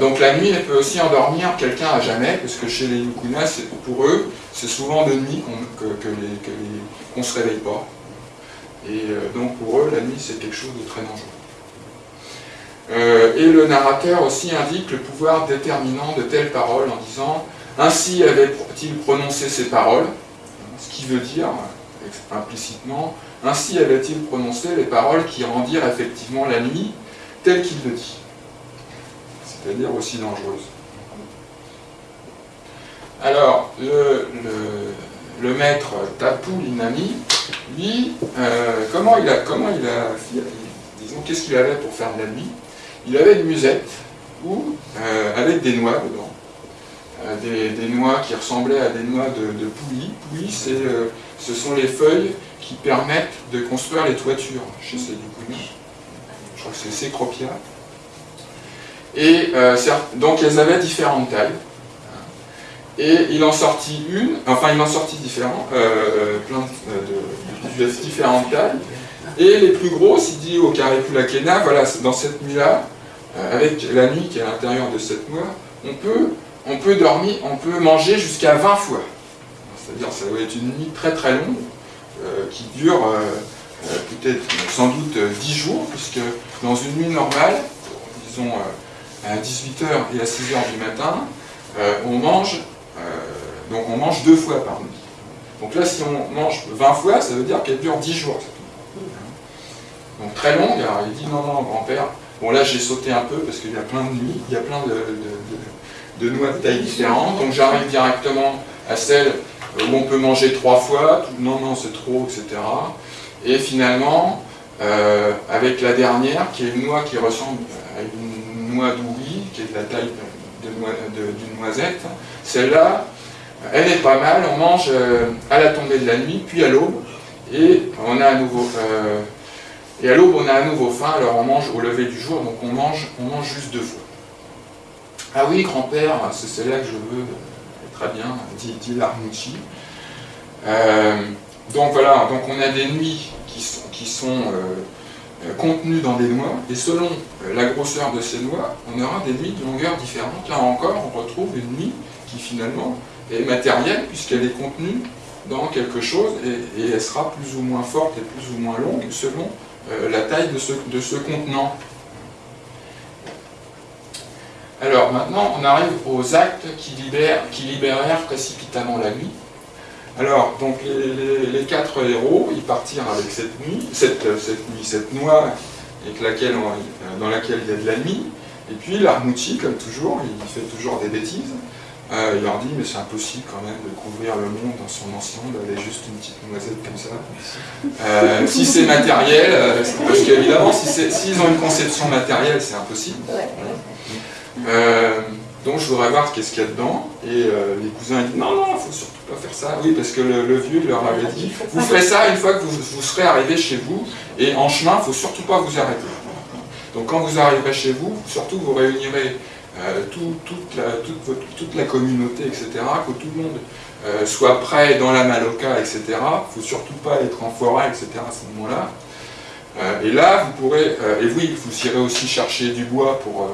donc la nuit, elle peut aussi endormir quelqu'un à jamais, parce que chez les Yukuna, pour eux, c'est souvent de nuit qu'on ne se réveille pas. Et donc pour eux, la nuit, c'est quelque chose de très dangereux. et le narrateur aussi indique le pouvoir déterminant de telles paroles en disant « Ainsi avait-il prononcé ces paroles » ce qui veut dire, implicitement, ainsi avait-il prononcé les paroles qui rendirent effectivement la nuit telle qu'il le dit, c'est-à-dire aussi dangereuse. Alors, le, maître Tapu Linami, lui, euh, comment il a, comment il a, disons, qu'est-ce qu'il avait pour faire de la nuit? Il avait une musette, ou euh, avec des noix dedans, des, noix qui ressemblaient à des noix de, de pouilly. Pouilly, euh, ce sont les feuilles qui permettent de construire les toitures chez pouilly. Je crois que c'est Cécropia. Et euh, donc elles avaient différentes tailles. Et il en sortit une, enfin il en sortit différents, euh, plein de, différentes tailles. Et les plus grosses, il dit au Caripulakena, voilà, dans cette nuit-là, avec la nuit qui est à l'intérieur de cette noix, on peut on peut dormir, on peut manger jusqu'à 20 fois. C'est-à-dire ça doit être une nuit très très longue, euh, qui dure euh, euh, peut-être sans doute 10 jours, puisque dans une nuit normale, disons à 18h et à 6h du matin, on mange, donc on mange deux fois par nuit. Donc là, si on mange 20 fois, ça veut dire qu'elle dure 10 jours. Donc très longue, alors il dit non, non, grand-père, bon là j'ai sauté un peu parce qu'il y a plein de nuits, il y a plein de noix de taille différente. Donc j'arrive directement à celle on peut manger trois fois, non, non, c'est trop, etc. Et finalement, euh, avec la dernière, qui est une noix qui ressemble à une noix d'oubli, qui est de la taille d'une noisette, celle-là, elle est pas mal, on mange euh, à la tombée de la nuit, puis à l'aube, et on a à nouveau... Euh, et à l'aube, on a à nouveau faim, alors on mange au lever du jour, donc on mange, on mange juste deux fois. Ah oui, grand-père, c'est là que je veux, très bien, dit, dit. Euh, donc voilà, on a des nuits qui sont, euh, contenues dans des noix, et selon euh, la grosseur de ces noix, on aura des nuits de longueur différente. Là encore, on retrouve une nuit qui finalement est matérielle, puisqu'elle est contenue dans quelque chose, et, elle sera plus ou moins forte et plus ou moins longue selon la taille de ce contenant. Alors maintenant, on arrive aux actes qui, libèrent, qui libérèrent précipitamment la nuit. Alors, donc les, quatre héros, ils partirent avec cette nuit, cette, nuit, cette noix avec laquelle dans laquelle il y a de la nuit. Et puis l'Armouti, comme toujours, il fait toujours des bêtises. Euh, il leur dit, mais c'est impossible quand même de couvrir le monde dans son ensemble avec juste une petite noisette comme ça. Euh, si c'est matériel, euh, parce qu'évidemment, s'ils ont une conception matérielle, c'est impossible. Donc je voudrais voir qu'est-ce qu'il y a dedans. Et les cousins disent, non, non, il ne faut surtout pas faire ça. Oui, parce que le, vieux leur avait dit, vous ferez ça une fois que vous, serez arrivé chez vous, et en chemin, il ne faut surtout pas vous arrêter. Donc quand vous arriverez chez vous, surtout vous réunirez euh, toute, la, communauté, etc., que tout le monde euh, soit prêt dans la Maloca, etc. Il ne faut surtout pas être en forêt, etc. à ce moment-là. Euh, et là, vous pourrez, et oui, vous irez aussi chercher du bois pour,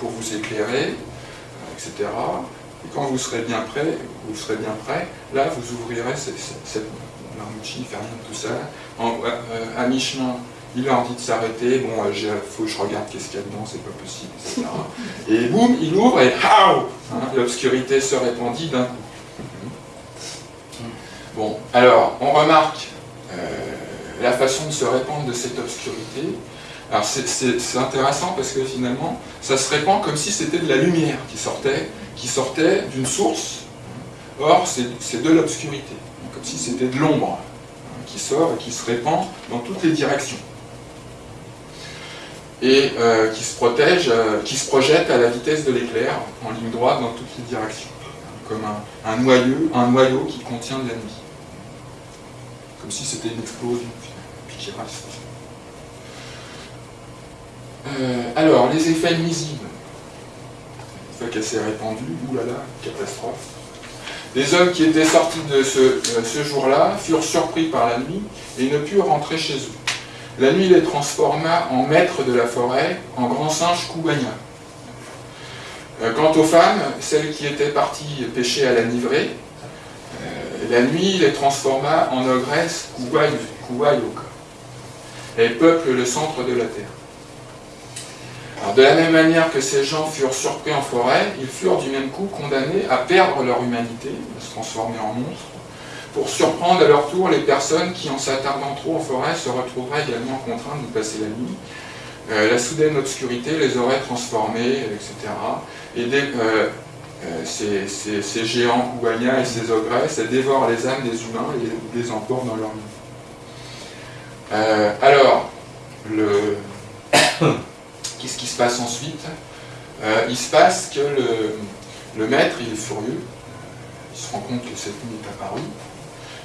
pour vous éclairer, etc. Et quand vous serez bien prêt, vous serez bien prêt, là, vous ouvrirez cette, cette, ne fait rien de tout ça. à mi-chemin, il leur dit de s'arrêter, bon, il euh, faut que je regarde qu'est-ce qu'il y a dedans, c'est pas possible, etc. *laughs* Et boum, il ouvre et hein, L'obscurité se répandit d'un coup. Bon, alors, on remarque euh, la façon de se répandre de cette obscurité. Alors, c'est intéressant parce que finalement, ça se répand comme si c'était de la lumière qui sortait, qui sortait d'une source. Or, c'est de l'obscurité, comme si c'était de l'ombre hein, qui sort et qui se répand dans toutes les directions et euh, qui se protège, euh, qui se projette à la vitesse de l'éclair, en ligne droite dans toutes les directions, comme un, noyau, un noyau qui contient de la nuit. Comme si c'était une explosion, puis qui reste. Euh, alors, les effets nuisibles. Une fois qu'elle s'est répandue, oulala, catastrophe. Les hommes qui étaient sortis de ce, jour-là furent surpris par la nuit et ne purent rentrer chez eux. La nuit les transforma en maîtres de la forêt, en grands singes Koubania. Euh, quant aux femmes, celles qui étaient parties pêcher à la nivrée, euh, la nuit les transforma en ogresses Kouayoka. Elles peuplent le centre de la terre. De la même manière que ces gens furent surpris en forêt, ils furent du même coup condamnés à perdre leur humanité, à se transformer en monstres, pour surprendre à leur tour les personnes qui, en s'attardant trop en forêt, se retrouveraient également contraintes de passer la nuit. Euh, la soudaine obscurité les aurait transformés, etc. Et euh, euh, ces, géants et ces ogresses dévorent les âmes des humains et les emportent dans leur nuit. alors, le... qu'est-ce qui se passe ensuite Il se passe que le, maître, il est furieux, il se rend compte que cette nuit est apparue,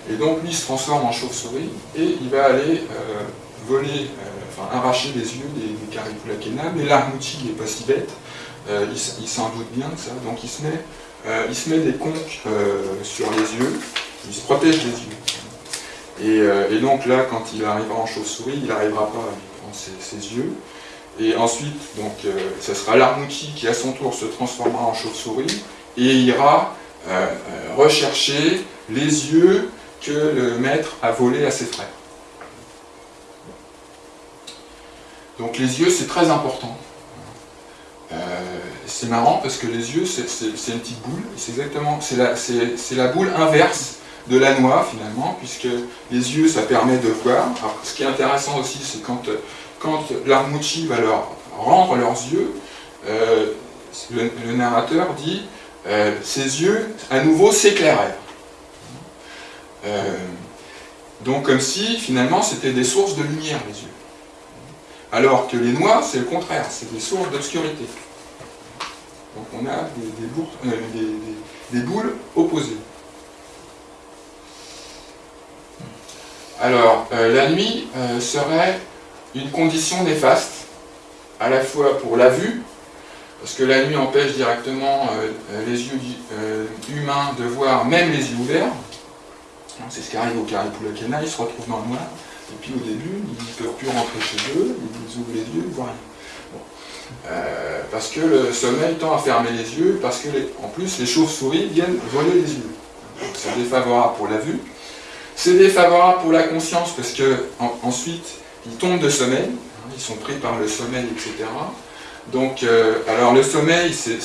et donc lui se transforme en chauve-souris et il va aller euh, voler, euh, enfin arracher les yeux des, des Caripulakena, mais l'armouti n'est pas si bête, euh, il, s'en doute bien de ça, donc il se met, il se met des conques sur les yeux, il se protège les yeux. Et, donc là, quand il arrivera en chauve-souris, il n'arrivera pas à lui prendre ses, yeux. Et ensuite, donc, ce sera l'armouti qui à son tour se transformera en chauve-souris et ira rechercher les yeux que le maître a volé à ses frères. Donc les yeux, c'est très important. Euh, c'est marrant parce que les yeux, c'est une petite boule. C'est exactement, c'est la, boule inverse de la noix finalement, puisque les yeux, ça permet de voir. Ce qui est intéressant aussi, c'est quand, quand l'Armouchi va leur rendre leurs yeux, euh, le, narrateur dit euh, ses yeux à nouveau s'éclairèrent. Euh, donc comme si finalement c'était des sources de lumière les yeux. Alors que les noix, c'est le contraire, c'est des sources d'obscurité. Donc on a des, euh, boules opposées. Alors, la nuit serait une condition néfaste, à la fois pour la vue, parce que la nuit empêche directement les yeux humains de voir même les yeux ouverts, c'est ce qui arrive au Caripulakena, ils se retrouvent dans le noir, et puis au début, ils ne peuvent plus rentrer chez eux, ils ouvrent les yeux, ils ne voient rien. Euh, parce que le sommeil tend à fermer les yeux, parce que en plus les chauves-souris viennent voler les yeux. C'est défavorable pour la vue. C'est défavorable pour la conscience, parce que ensuite ils tombent de sommeil, hein, ils sont pris par le sommeil, etc. Donc, alors le sommeil, c'est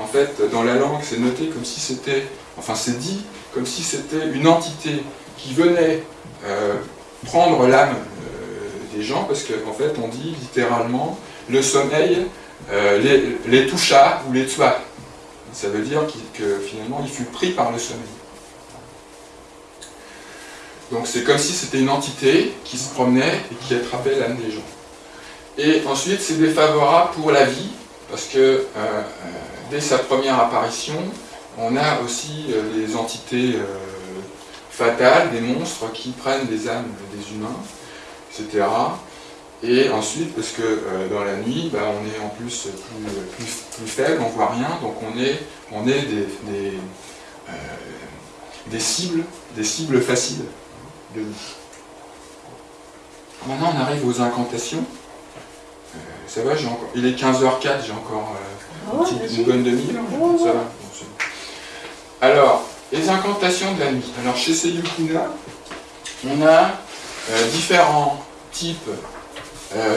en fait, dans la langue, c'est noté comme si c'était, enfin c'est dit, comme si c'était une entité qui venait prendre l'âme des gens, parce qu'en fait, on dit littéralement, le sommeil les, les toucha ou les tua. Ça veut dire que finalement, il fut pris par le sommeil. Donc c'est comme si c'était une entité qui se promenait et qui attrapait l'âme des gens. Et ensuite, c'est défavorable pour la vie, parce que euh, euh, dès sa première apparition, on a aussi euh, des entités fatales, des monstres qui prennent les âmes des humains, etc. Et ensuite, parce que dans la nuit, bah, on est en plus plus, faible, on voit rien, donc on est, on est des, des cibles, des cibles faciles. Maintenant, on arrive aux incantations. Euh, ça va, encore... il est 15h04, j'ai encore euh, une, bonne demi-heure. ça va. Alors, les incantations de la nuit. Alors, chez Seyukuna, on a euh, différents types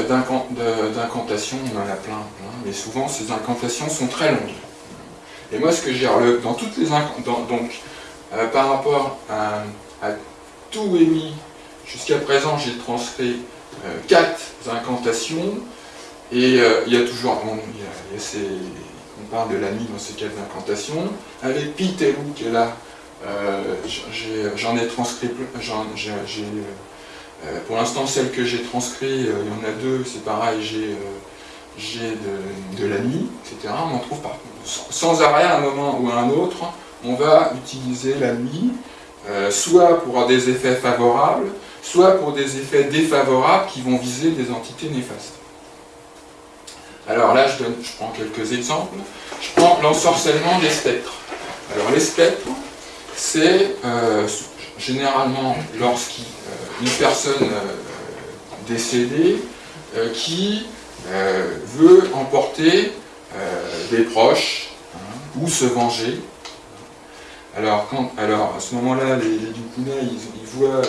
d'incantations, on en a plein, mais souvent ces incantations sont très longues. Et moi, ce que j'ai dans toutes les incantations, donc par rapport à tout émis. Jusqu'à présent, j'ai transcrit euh, quatre incantations, et euh, il y a toujours, on parle de la nuit dans ces quatre incantations, avec Pitelou qui est là, euh, j'en ai, transcrit, pour l'instant celle que j'ai transcrit, il y en a deux, c'est pareil, j'ai de, de, la nuit, etc. On en trouve partout. Sans arrêt, à un moment ou à un autre, on va utiliser la nuit euh, soit pour des effets favorables, soit pour des effets défavorables qui vont viser des entités néfastes. Alors là, je, prends quelques exemples. Je prends l'ensorcellement des spectres. Alors les spectres, c'est euh, généralement lorsqu'une euh, personne décédée qui veut emporter des proches hein, ou se venger alors, alors à ce moment-là, les, les ils, voient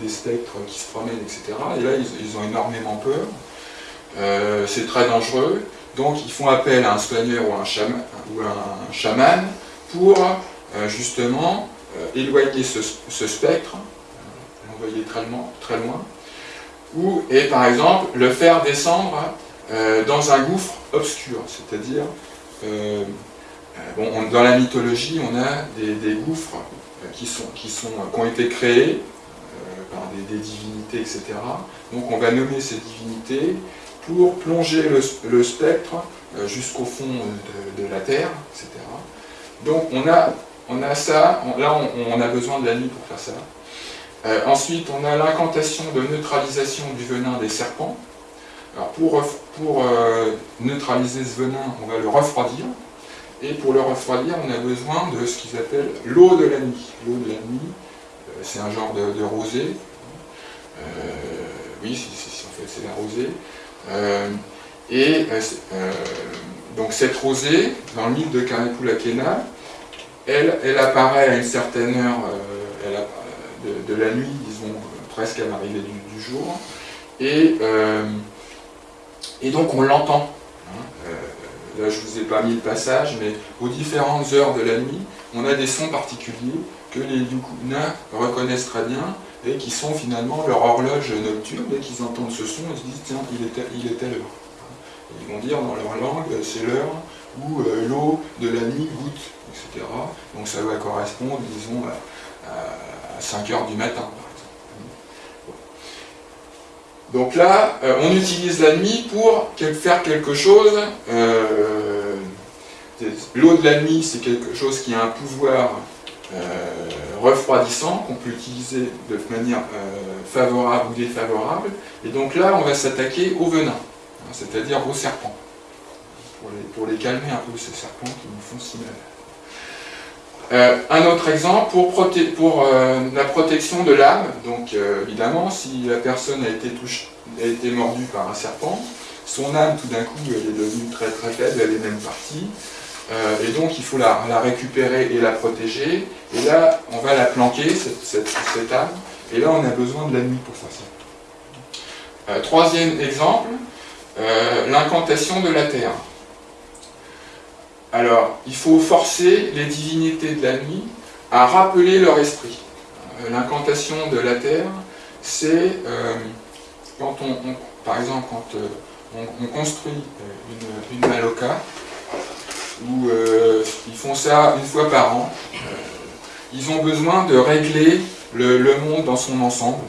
des, spectres qui se promènent, etc. Et là, ils, ont énormément peur. Euh, c'est très dangereux. Donc, ils font appel à un soigneur ou ou un chaman pour euh, justement euh, éloigner ce, spectre, l'envoyer très, très loin, ou, et par exemple, le faire descendre dans un gouffre obscur, c'est-à-dire euh, dans la mythologie, on a des, gouffres euh, qui, sont, qui, sont, qui ont été créés euh, par des, divinités, etc. Donc on va nommer ces divinités pour plonger le, spectre jusqu'au fond de, la Terre, etc. Donc on a, on a ça, là on, a besoin de la nuit pour faire ça. ensuite, on a l'incantation de neutralisation du venin des serpents. Alors pour, pour neutraliser ce venin, on va le refroidir. Et pour le refroidir, on a besoin de ce qu'ils appellent l'eau de la nuit. L'eau de la nuit, euh, c'est un genre de, rosée. Euh, oui, en fait, c'est la rosée. Euh, et donc cette rosée, dans l'île de Kanekula elle, elle apparaît à une certaine heure de, la nuit, disons presque à l'arrivée du, jour, et donc on l'entend. Je ne vous ai pas mis le passage, mais aux différentes heures de la nuit, on a des sons particuliers que les Yukuna reconnaissent très bien et qui sont finalement leur horloge nocturne. Dès qu'ils entendent ce son, ils se disent tiens, il est, il est telle heure. Ils vont dire dans leur langue, c'est l'heure où euh, l'eau de la nuit goûte, etc. Donc ça va correspondre, disons, à, 5 heures du matin. Donc là, euh, on utilise la nuit pour faire quelque chose. Euh, l'eau de la nuit, c'est quelque chose qui a un pouvoir euh, refroidissant, qu'on peut utiliser de manière favorable ou défavorable. Et donc là, on va s'attaquer au venin, hein, c'est-à-dire aux serpents, pour les, pour les, calmer un peu ces serpents qui nous font si mal. Euh, un autre exemple pour, euh, la protection de l'âme, donc euh, évidemment si la personne a été, a été mordue par un serpent, son âme tout d'un coup elle est devenue très très faible, elle est même partie, et donc il faut la, récupérer et la protéger, et là on va la planquer, cette, âme, et là on a besoin de la nuit pour faire ça. troisième exemple, l'incantation de la terre. Alors, il faut forcer les divinités de la nuit à rappeler leur esprit. L'incantation de la terre, c'est quand on, par exemple, quand on, construit une, une maloca, où euh, ils font ça une fois par an. Euh, ils ont besoin de régler le, monde dans son ensemble,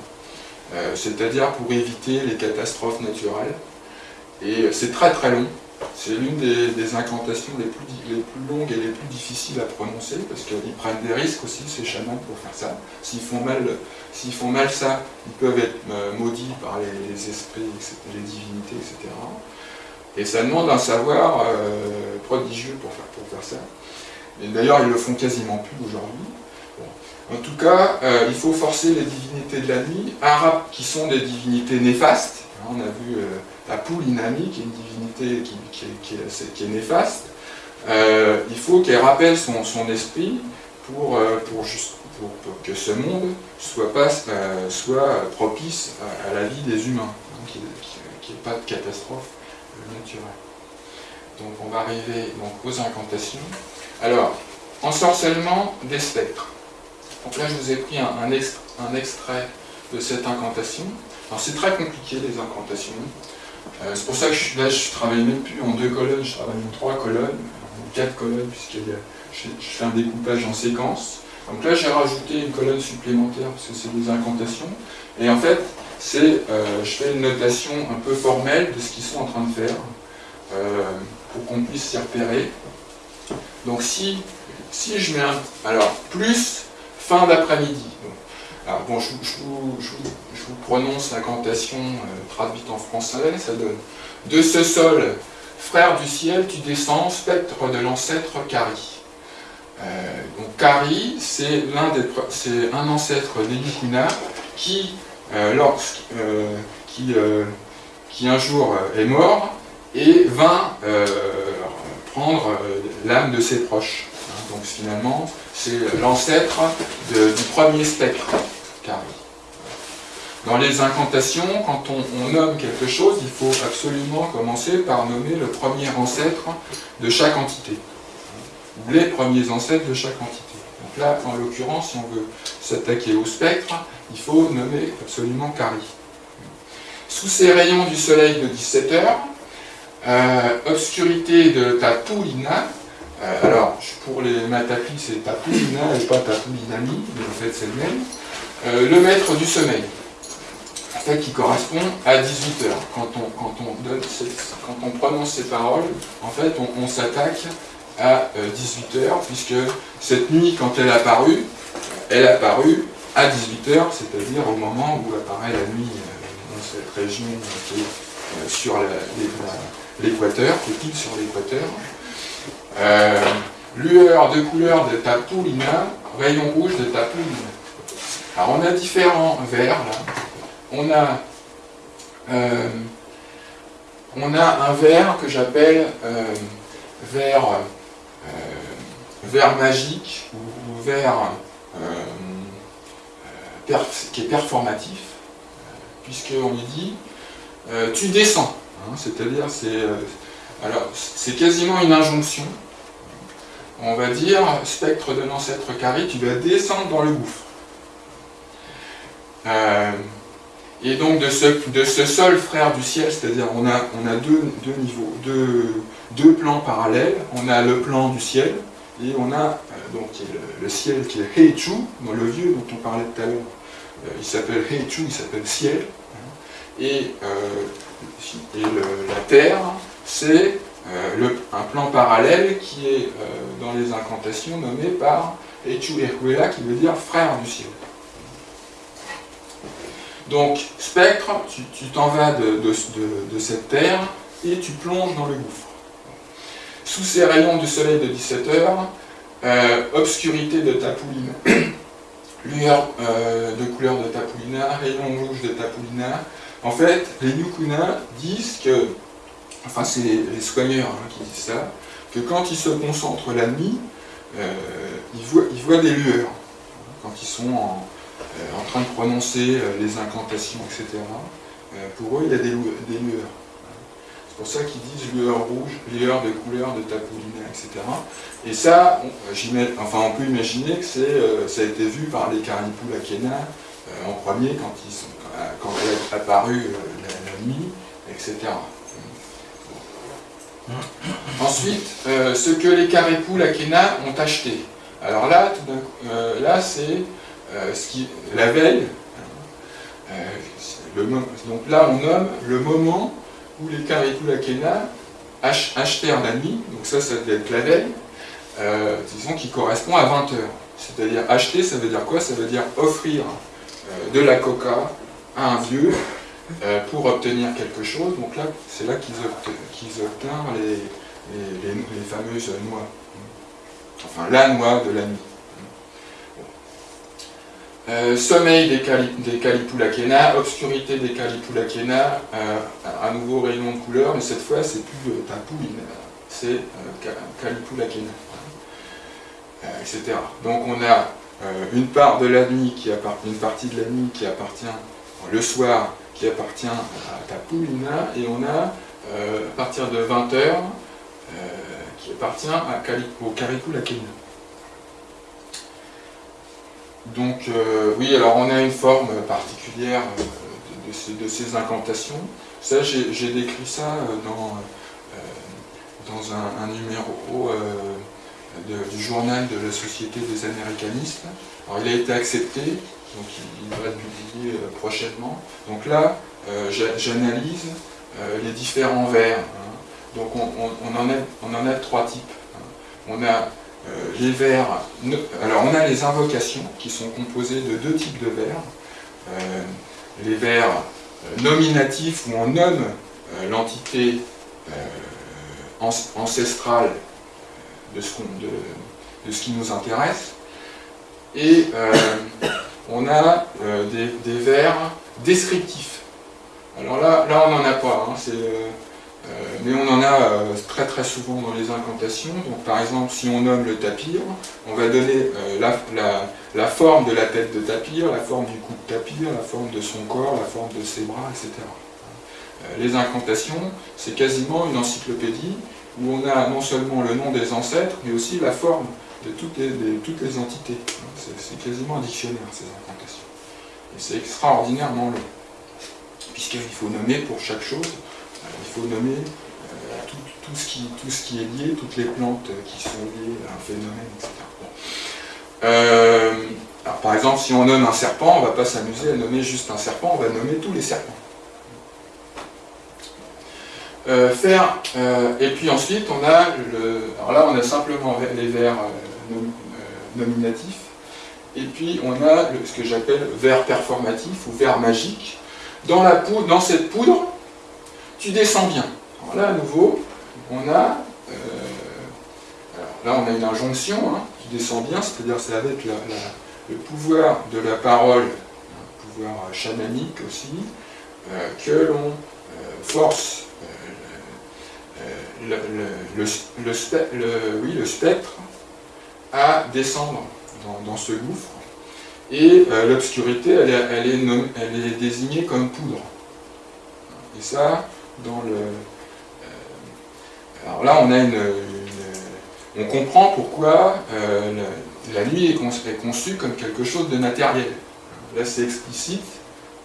euh, c'est-à-dire pour éviter les catastrophes naturelles. Et c'est très très long. C'est l'une des, incantations les plus, longues et les plus difficiles à prononcer, parce qu'ils prennent des risques aussi, ces chamans, pour faire ça. S'ils font mal, font mal ça, ils peuvent être maudits par les, esprits, les divinités, etc. Et ça demande un savoir euh, prodigieux pour faire, pour faire ça. Et d'ailleurs, ils le font quasiment plus aujourd'hui. En tout cas, euh, il faut forcer les divinités de la nuit, arabes qui sont des divinités néfastes. On a vu euh, la poule Inami, qui est une divinité qui, est, néfaste. il faut qu'elle rappelle son, esprit pour, pour, que ce monde soit, soit propice à, la vie des humains, qu'il n'y ait pas de catastrophe naturel. Donc on va arriver aux incantations. Alors, ensorcellement des spectres. Donc là, je vous ai pris un, un, extrait de cette incantation. Alors c'est très compliqué les incantations. Euh, c'est pour ça que je, là, je travaille même plus en deux colonnes, je travaille en trois colonnes, en quatre colonnes, puisque je, fais un découpage en séquence. Donc là, j'ai rajouté une colonne supplémentaire, parce que c'est des incantations. Et en fait, euh, je fais une notation un peu formelle de ce qu'ils sont en train de faire, euh, pour qu'on puisse s'y repérer. Donc si, si je mets un... Alors, plus fin d'après-midi. Bon, je, vous, prononce l'incantation euh, traduite en français, ça donne « De ce sol, frère du ciel, tu descends, spectre de l'ancêtre Kari. donc Kari, c'est un ancêtre euh, euh, qui, euh, qui, un jour est mort et vint prendre l'âme de ses proches. Hein, donc finalement, c'est l'ancêtre du premier spectre, Dans les incantations, quand on, nomme quelque chose, il faut absolument commencer par nommer le premier ancêtre de chaque entité. Les premiers ancêtres de chaque entité. Donc là, en l'occurrence, si on veut s'attaquer au spectre, il faut nommer absolument Kari. Sous ces rayons du soleil de 17 heures, euh, obscurité de Tapulina, euh, alors pour les Matapi c'est Tapulina et pas Tapulinami, mais en fait c'est le même, euh, le maître du sommeil, qui correspond à 18 heures. Quand on, prononce ces paroles, en fait on, s'attaque à 18 heures, puisque cette nuit quand elle a apparu, elle a apparu à 18h, c'est-à-dire au moment où apparaît la nuit euh, dans cette région qui est euh, sur l'équateur, qui sur l'équateur. Euh, lueur de couleur de Tapoulina, rayon rouge de Tapoulina. Alors on a différents verts là. On a, on a un vert que j'appelle vert, vert magique ou vert qui est performatif, euh, puisqu'on lui dit euh, tu descends. Hein, c'est-à-dire, c'est euh, c'est quasiment une injonction. On va dire, spectre de l'ancêtre carré, tu vas descendre dans le gouffre. Et donc de ce, de ce seul frère du ciel, c'est-à-dire on a, deux, niveaux, deux, plans parallèles. On a le plan du ciel et on a donc le, ciel qui est Heichu, le vieux dont on parlait tout à l'heure, euh, il s'appelle Heichu, il s'appelle ciel, hein. et, euh, la terre, c'est euh, un plan parallèle qui est dans les incantations nommé par Heichu Erhuela, qui veut dire frère du ciel. Donc, spectre, tu t'en vas de, cette terre et tu plonges dans le gouffre. Sous ces rayons du soleil de 17 heures, obscurité de ta pouline *coughs* lueur euh, de couleur de Tapulina, rayon rouge de Tapulina. En fait, les Yukuna disent que, enfin c'est les, soigneurs hein, qui disent ça, que quand ils se concentrent la nuit, euh, ils, voient, des lueurs. Quand ils sont en, euh, train de prononcer les incantations, etc. pour eux, il y a des, lueurs. pour ça qu'ils disent lueur rouge, lueur de couleur de Tapoulina, etc. Et ça, on, enfin, on peut imaginer que ça a été vu par les Carnipulakena en premier quand, ils sont, quand elle est apparue la, nuit, etc. Ensuite, ce que les Caripulakena ont acheté. Alors là, là c'est qui, la veille, donc là, on nomme le moment où les Karikula achetèrent la nuit, donc ça, ça doit être la veille, euh, disons qui correspond à 20 heures. C'est-à-dire acheter, ça veut dire quoi? Ça veut dire offrir euh, de la coca à un vieux euh, pour obtenir quelque chose. Donc là, c'est là qu'ils obtinrent les fameuses noix. Enfin, la noix de la nuit. Euh, sommeil des, cali des obscurité des Kalipulakena, euh, à nouveau rayon de couleur, mais cette fois c'est plus euh, c'est euh, Kalipulakena, etc. Donc on a une part de la nuit qui appartient, partie de la nuit qui appartient le soir, qui appartient à Tapoulina, et on a à partir de 20h qui appartient au Kalipulakena. Donc euh, oui, alors on a une forme particulière euh, de, ces, incantations. Ça, j'ai décrit ça euh, dans, dans un, numéro du journal de la Société des Américanistes. Alors il a été accepté, donc il, va être publié prochainement. Donc là, j'analyse les différents vers. Hein. Donc on, en a, on en a trois types. Hein. On a les vers, alors on a les invocations qui sont composées de deux types de vers. Euh, les vers euh, nominatifs où on nomme l'entité ancestrale de ce, qui nous intéresse. Et on a des, vers descriptifs. Alors là, là on n'en a pas. Hein, euh, mais on en a euh, très très souvent dans les incantations. Donc par exemple, si on nomme le tapir, on va donner euh, la, forme de la tête de tapir, la forme du cou de tapir, la forme de son corps, la forme de ses bras, etc. Les incantations, c'est quasiment une encyclopédie où on a non seulement le nom des ancêtres, mais aussi la forme de toutes les, entités. C'est quasiment un dictionnaire, ces incantations. Et c'est extraordinairement long, puisqu'il faut nommer pour chaque chose faut nommer euh, tout, ce qui, est lié, toutes les plantes qui sont liées à un phénomène, etc. Euh, par exemple, si on nomme un serpent, on ne va pas s'amuser à nommer juste un serpent, on va nommer tous les serpents. Euh, faire, et puis ensuite on a le, alors là on a simplement les vers nominatifs, et puis on a ce que j'appelle vers performatif ou vers magique. Dans cette poudre, tu descends bien. Alors là, à nouveau, on a, euh, là, on a une injonction, hein, tu descends bien, c'est-à-dire c'est avec le pouvoir de la parole, un pouvoir chamanique aussi, euh, que l'on euh, force le, le, spectre à descendre dans, ce gouffre. Et l'obscurité, elle, elle, elle est désignée comme poudre. Et ça, Euh, alors là, on a une, on comprend pourquoi euh, la, nuit est, conçue comme quelque chose de matériel. Là, c'est explicite,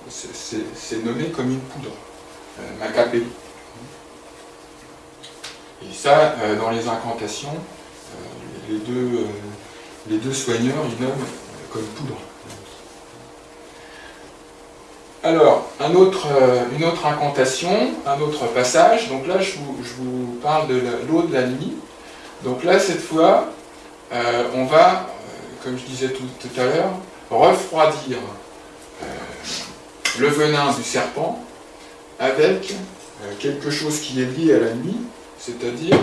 c'est nommé comme une poudre, euh. Et ça, dans les incantations, les, deux, les deux soigneurs, ils nomment comme poudre. Alors, euh, une autre incantation, un autre passage. Donc là, je vous, parle de l'eau de la nuit. Donc là, cette fois, euh, on va, euh, comme je disais tout, à l'heure, refroidir le venin du serpent avec quelque chose qui est lié à la nuit, c'est-à-dire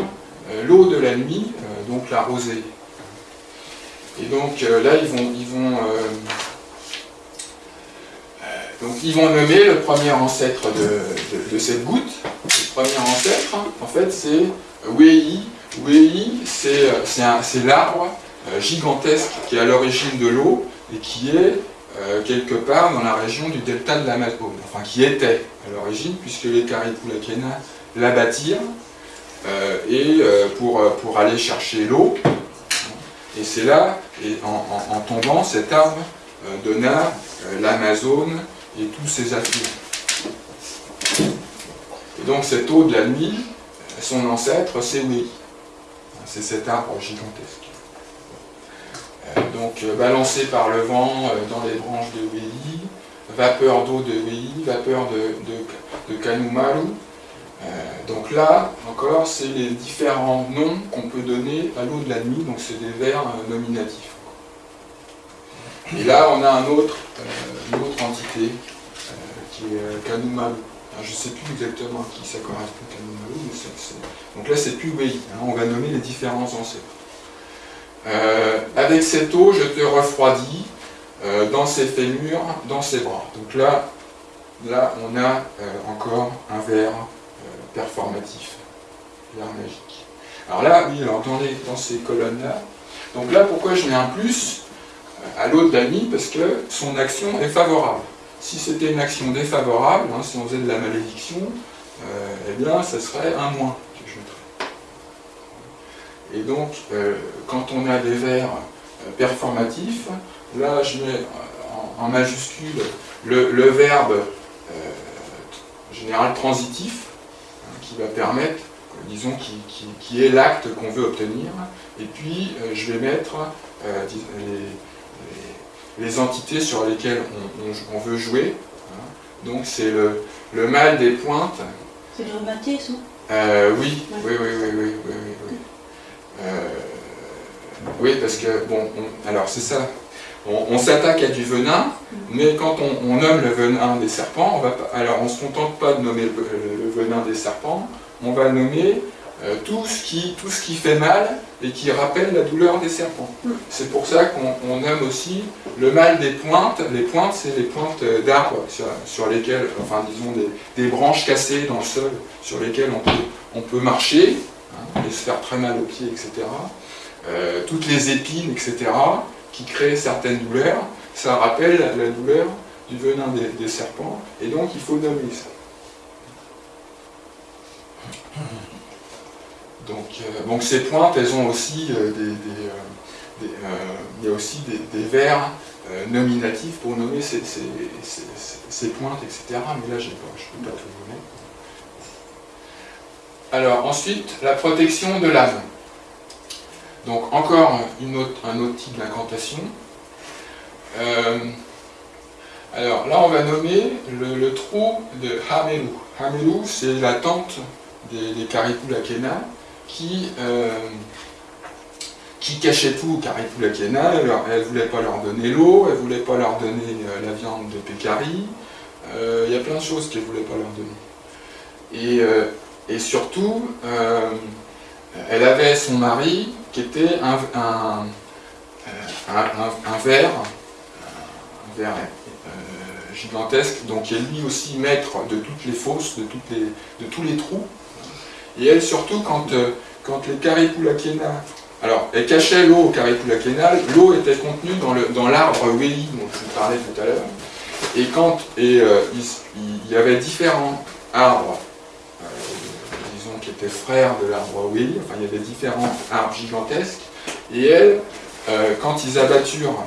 l'eau de la nuit, donc la rosée. Et donc là, ils vont, ils vont donc ils vont nommer le premier ancêtre de, cette goutte. Le premier ancêtre, en fait, c'est Wei. Wei, c'est l'arbre euh, gigantesque qui est à l'origine de l'eau et qui est euh, quelque part dans la région du delta de l'Amazone, enfin qui était à l'origine, puisque les Karipulakena la bâtir et pour, pour aller chercher l'eau. Et c'est là, et en, tombant, cet arbre donna l'Amazone et tous ses affluents. Et donc cette eau de la nuit, son ancêtre, c'est oui. C'est cet arbre gigantesque. Euh, donc euh, balancé par le vent euh, dans les branches de Wei, vapeur d'eau de Wei, vapeur de, de, Kanumaru. donc là, encore, c'est les différents noms qu'on peut donner à l'eau de la nuit, donc c'est des vers nominatifs. Et là, on a un autre, une autre entité qui est Kanumaru je ne sais plus exactement à qui ça correspond, Kanumaru, mais. Donc là, c'est plus Wei, hein, on va nommer les différents ancêtres. Euh, avec cette eau, je te refroidis euh, dans ses fémurs, dans ses bras. Donc là, là on a euh, encore un verre performatif, verre magique. Alors là, oui, alors dans ces colonnes-là, donc là, pourquoi je mets un plus? À de nuit Parce que son action est favorable. Si c'était une action défavorable, hein, si on faisait de la malédiction, eh bien, ça serait un moins que je mettrais. Et donc, euh, quand on a des vers euh, performatifs, là je mets en, majuscule le, verbe euh, général transitif, hein, qui va permettre, disons, qui, est l'acte qu'on veut obtenir, et puis je vais mettre les, entités sur lesquelles on, veut jouer. Hein. Donc c'est le, le mal des pointes. C'est le rhumatisme oui, oui, oui, oui, oui, oui, oui. Euh, oui, parce que, bon, alors c'est ça, on, s'attaque à du venin, mais quand on, nomme le venin des serpents, on va alors on ne se contente pas de nommer le, venin des serpents, on va nommer euh, tout, ce qui, tout ce qui fait mal et qui rappelle la douleur des serpents. C'est pour ça qu'on nomme aussi le mal des pointes. Les pointes, c'est les pointes d'arbres sur, lesquelles, enfin disons des, branches cassées dans le sol sur lesquelles on peut, on peut marcher et se faire très mal aux pieds, etc. Euh, toutes les épines, etc., qui créent certaines douleurs, ça rappelle la douleur du venin des, serpents, et donc il faut nommer ça. Donc, euh, donc ces pointes, elles ont aussi euh, des, il y a aussi des, vers nominatifs pour nommer ces, pointes, etc. Mais là, je ne peux pas tout nommer. Alors ensuite, la protection de l'âme. Donc encore un autre type d'incantation. Euh, alors là, on va nommer le, trou de Hamelu. Hamelu, c'est la tante des, des qui, euh, qui cachait tout aux Karipulakena. Elle ne voulait pas leur donner l'eau, elle ne voulait pas leur donner euh, la viande de Pécari. Il y a plein de choses qu'elle ne voulait pas leur donner. Et et surtout, euh, elle avait son mari qui était un, un, un, ver, un ver euh, gigantesque, donc qui est lui aussi maître de toutes les fosses, de tous les trous. Et elle, surtout, quand, euh, quand les Karipulakena, alors, elle cachait l'eau au Karipulakena, l'eau était contenue dans l'arbre dans Weli dont je vous parlais tout à l'heure. Et quand et, il, y avait différents arbres qui était frère de l'arbre Willy, enfin il y avait différents arbres gigantesques, et elle, euh, quand ils abatturent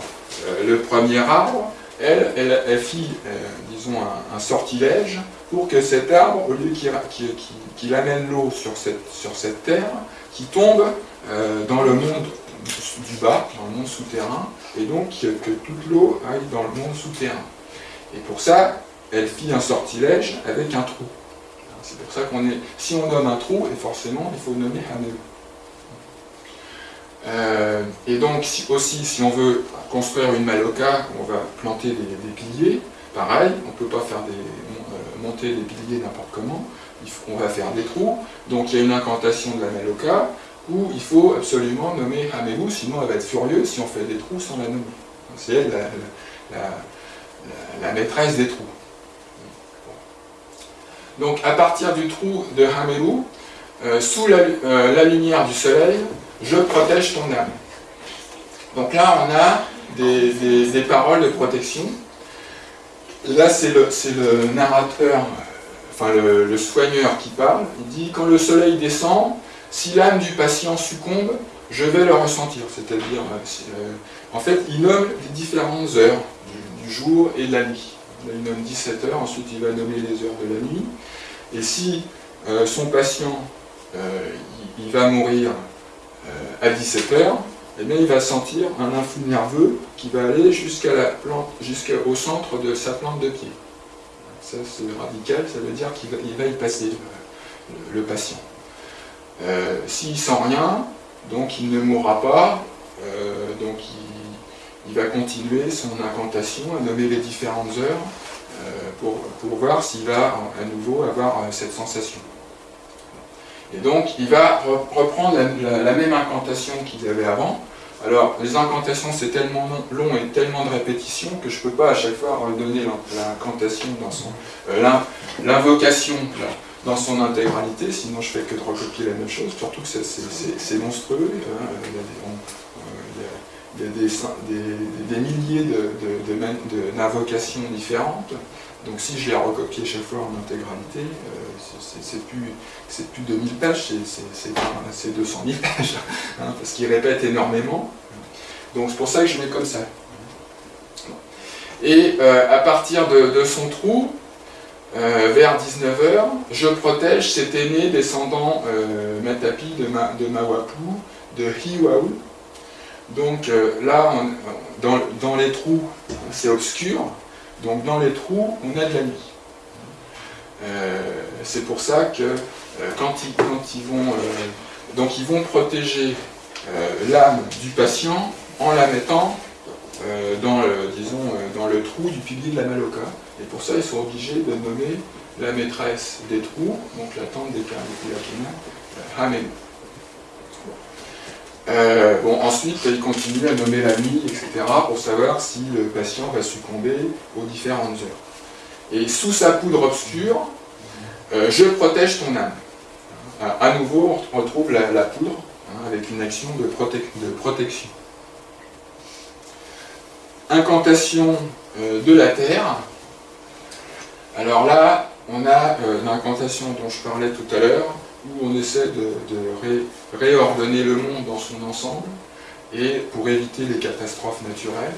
euh, le premier arbre, elle, fit, euh, un, sortilège pour que cet arbre, au lieu qu'il amène l'eau sur cette, terre, qui tombe dans le monde du bas, dans le monde souterrain, et donc que toute l'eau aille dans le monde souterrain. Et pour ça, elle fit un sortilège avec un trou. C'est pour ça qu'on est... Si on nomme un trou, forcément, il faut nommer Haneu. Euh, et donc, aussi, si on veut construire une maloca, on va planter des, piliers, pareil, on ne peut pas faire des, euh, monter des piliers n'importe comment, on va faire des trous, donc il y a une incantation de la maloca, où il faut absolument nommer Hamelu, sinon elle va être furieuse si on fait des trous sans la nommer. C'est elle la maîtresse des trous. Donc à partir du trou de Hamelu, euh, sous euh, la, lumière du soleil, je protège ton âme. Donc là, on a des, paroles de protection. Là, c'est le, narrateur enfin le, soigneur qui parle, il dit quand le soleil descend, si l'âme du patient succombe, je vais le ressentir. C'est-à-dire, en fait, il nomme les différentes heures du, jour et de la nuit. il nomme 17 heures, ensuite il va nommer les heures de la nuit. Et si son patient, il, va mourir à 17 heures, eh bien, il va sentir un influx nerveux qui va aller jusqu'au centre de sa plante de pied. Ça, c'est radical, ça veut dire qu'il va, y passer, le, patient. Euh, s'il sent rien, donc il ne mourra pas, euh, donc il, va continuer son incantation à nommer les différentes heures euh, pour, pour, voir s'il va à nouveau avoir cette sensation. Et donc, il va reprendre la, même incantation qu'il avait avant. Alors, les incantations, c'est tellement long et tellement de répétitions que je ne peux pas à chaque fois redonner l'incantation dans son... Euh, l'invocation dans son intégralité, sinon je fais que de recopier la même chose, surtout que c'est monstrueux. Hein, il y a, des, milliers d'invocations différentes. Donc si je les recopié chaque fois en intégralité, euh, c'est plus, plus 2000 pages, c'est 200 000 pages, *laughs* hein, parce qu'il répète énormément. Donc c'est pour ça que je mets comme ça. Et euh, à partir de, son trou, euh, vers 19h, je protège cet aîné descendant Matapi de, Ma, de Mawapu, de Hiwaou. Donc là, dans, dans les trous, c'est obscur, donc dans les trous, on a de la nuit. Euh, c'est pour ça que euh, quand, ils, vont, euh, protéger l'âme du patient en la mettant dans, le, disons, le trou du pilier de la Maloka. Et pour ça, ils sont obligés de nommer la maîtresse des trous, donc la tante des Pilakina, Hamen. Euh, bon, ensuite, il continue à nommer la nuit, etc., pour savoir si le patient va succomber aux différentes heures. Et sous sa poudre obscure, euh, je protège ton âme. À, nouveau, on retrouve la, poudre hein, avec une action de, protection. Incantation euh, de la terre. Alors là, on a l'incantation dont je parlais tout à l'heure, où on essaie de, réordonner le monde dans son ensemble, et pour éviter les catastrophes naturelles.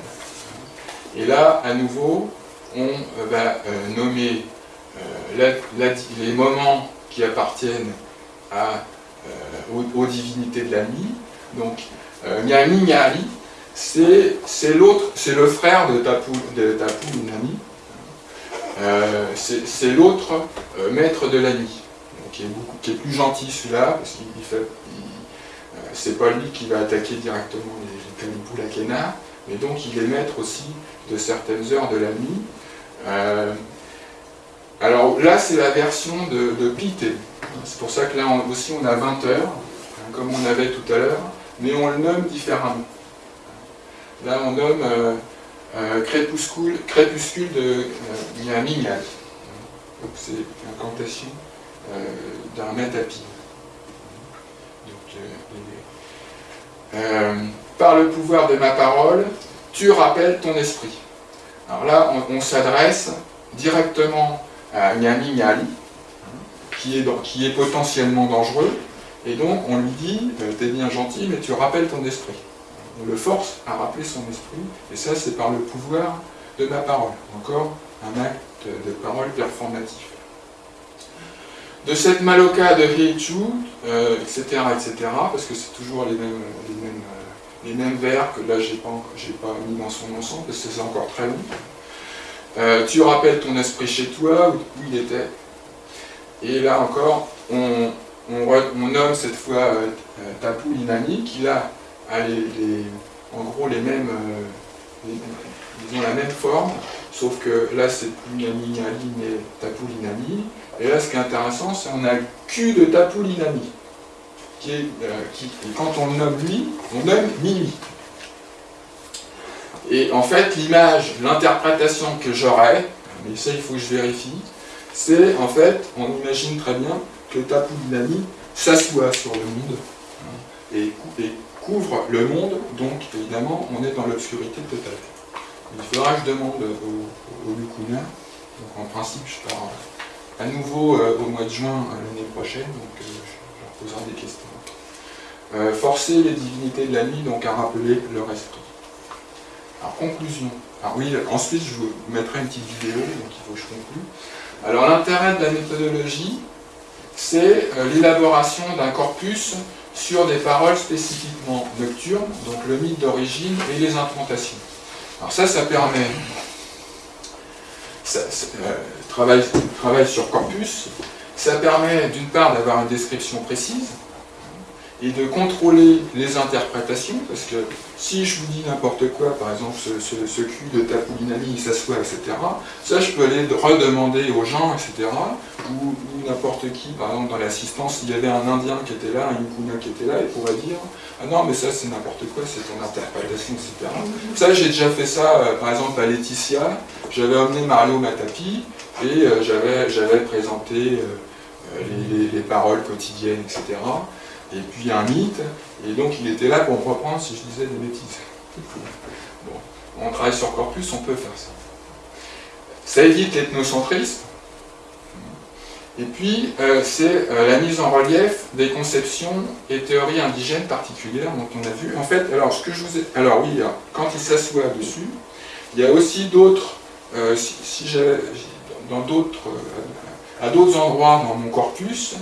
Et là, à nouveau, on va euh, nommer euh, les moments qui appartiennent euh, aux, divinités de la nuit. Donc, Nyami Nyari, c'est le frère de Tapu, de c'est l'autre maître de la nuit qui est, plus gentil celui-là, parce qu'il fait, euh, c'est pas lui qui va attaquer directement les, les Akena, mais donc il est maître aussi de certaines heures de la nuit. Euh, alors là, c'est la version de, de Pité. C'est pour ça que là aussi on a 20 heures, hein, comme on avait tout à l'heure, mais on le nomme différemment. Là, on nomme euh, crépuscule, crépuscule de euh, Donc c'est incantation euh, metapi. Euh, euh, par le pouvoir de ma parole, tu rappelles ton esprit. Alors là, on, s'adresse directement à Nyami Nyali, qui est, qui est potentiellement dangereux, et donc on lui dit, t'es bien gentil, mais tu rappelles ton esprit. On le force à rappeler son esprit, et ça c'est par le pouvoir de ma parole. Encore un acte de parole performatif de cette Maloka de Heichu, etc., etc., parce que c'est toujours les mêmes, les mêmes, euh, vers que là, je n'ai pas, pas mis dans son ensemble, parce que c'est encore très long. Euh, tu rappelles ton esprit chez toi, où, il était. Et là encore, on, nomme cette fois euh, Tapu Inani, qui là a en gros la même forme, sauf que là c'est plus Nani Nani, mais Tapu Inani. Et là, ce qui est intéressant, c'est qu'on a le cul de Tapulinami, qui est, euh, qui, quand on le nomme lui, on nomme Mimi. Et en fait, l'image, l'interprétation que j'aurais, mais ça il faut que je vérifie, c'est en fait, on imagine très bien que Tapulinami s'assoit sur le monde hein, et, couvre le monde, donc évidemment on est dans l'obscurité totale. Il faudra que je demande au, au, donc en principe je pars à nouveau au mois de juin l'année prochaine, donc je leur poserai des questions. forcer les divinités de la nuit donc à rappeler leur esprit. Alors conclusion. Alors oui, ensuite je vous mettrai une petite vidéo, donc il faut que je conclue. Alors l'intérêt de la méthodologie, c'est l'élaboration d'un corpus sur des paroles spécifiquement nocturnes, donc le mythe d'origine et les implantations. Alors ça, ça permet, euh, travail, travail sur corpus, ça permet d'une part d'avoir une description précise, et de contrôler les interprétations, parce que si je vous dis n'importe quoi, par exemple ce, ce, cul de Tapoulinali, il s'assoit, etc., ça je peux aller redemander aux gens, etc., ou, n'importe qui, par exemple dans l'assistance, s'il y avait un Indien qui était là, un Yukuna qui était là, il pourrait dire « Ah non, mais ça c'est n'importe quoi, c'est ton interprétation, etc. » Ça j'ai déjà fait ça, euh, par exemple à Laetitia, j'avais emmené Mario Matapi, et euh, j'avais présenté euh, les, les paroles quotidiennes, etc., et puis un mythe, et donc il était là pour me reprendre si je disais des bêtises. Bon, on travaille sur corpus, on peut faire ça. Ça évite l'ethnocentrisme, et puis euh, c'est euh, la mise en relief des conceptions et théories indigènes particulières dont on a vu. En fait, alors ce que je vous ai... Alors oui, quand il s'assoit dessus, il y a aussi d'autres... Euh, si, si d'autres... à d'autres endroits dans mon corpus,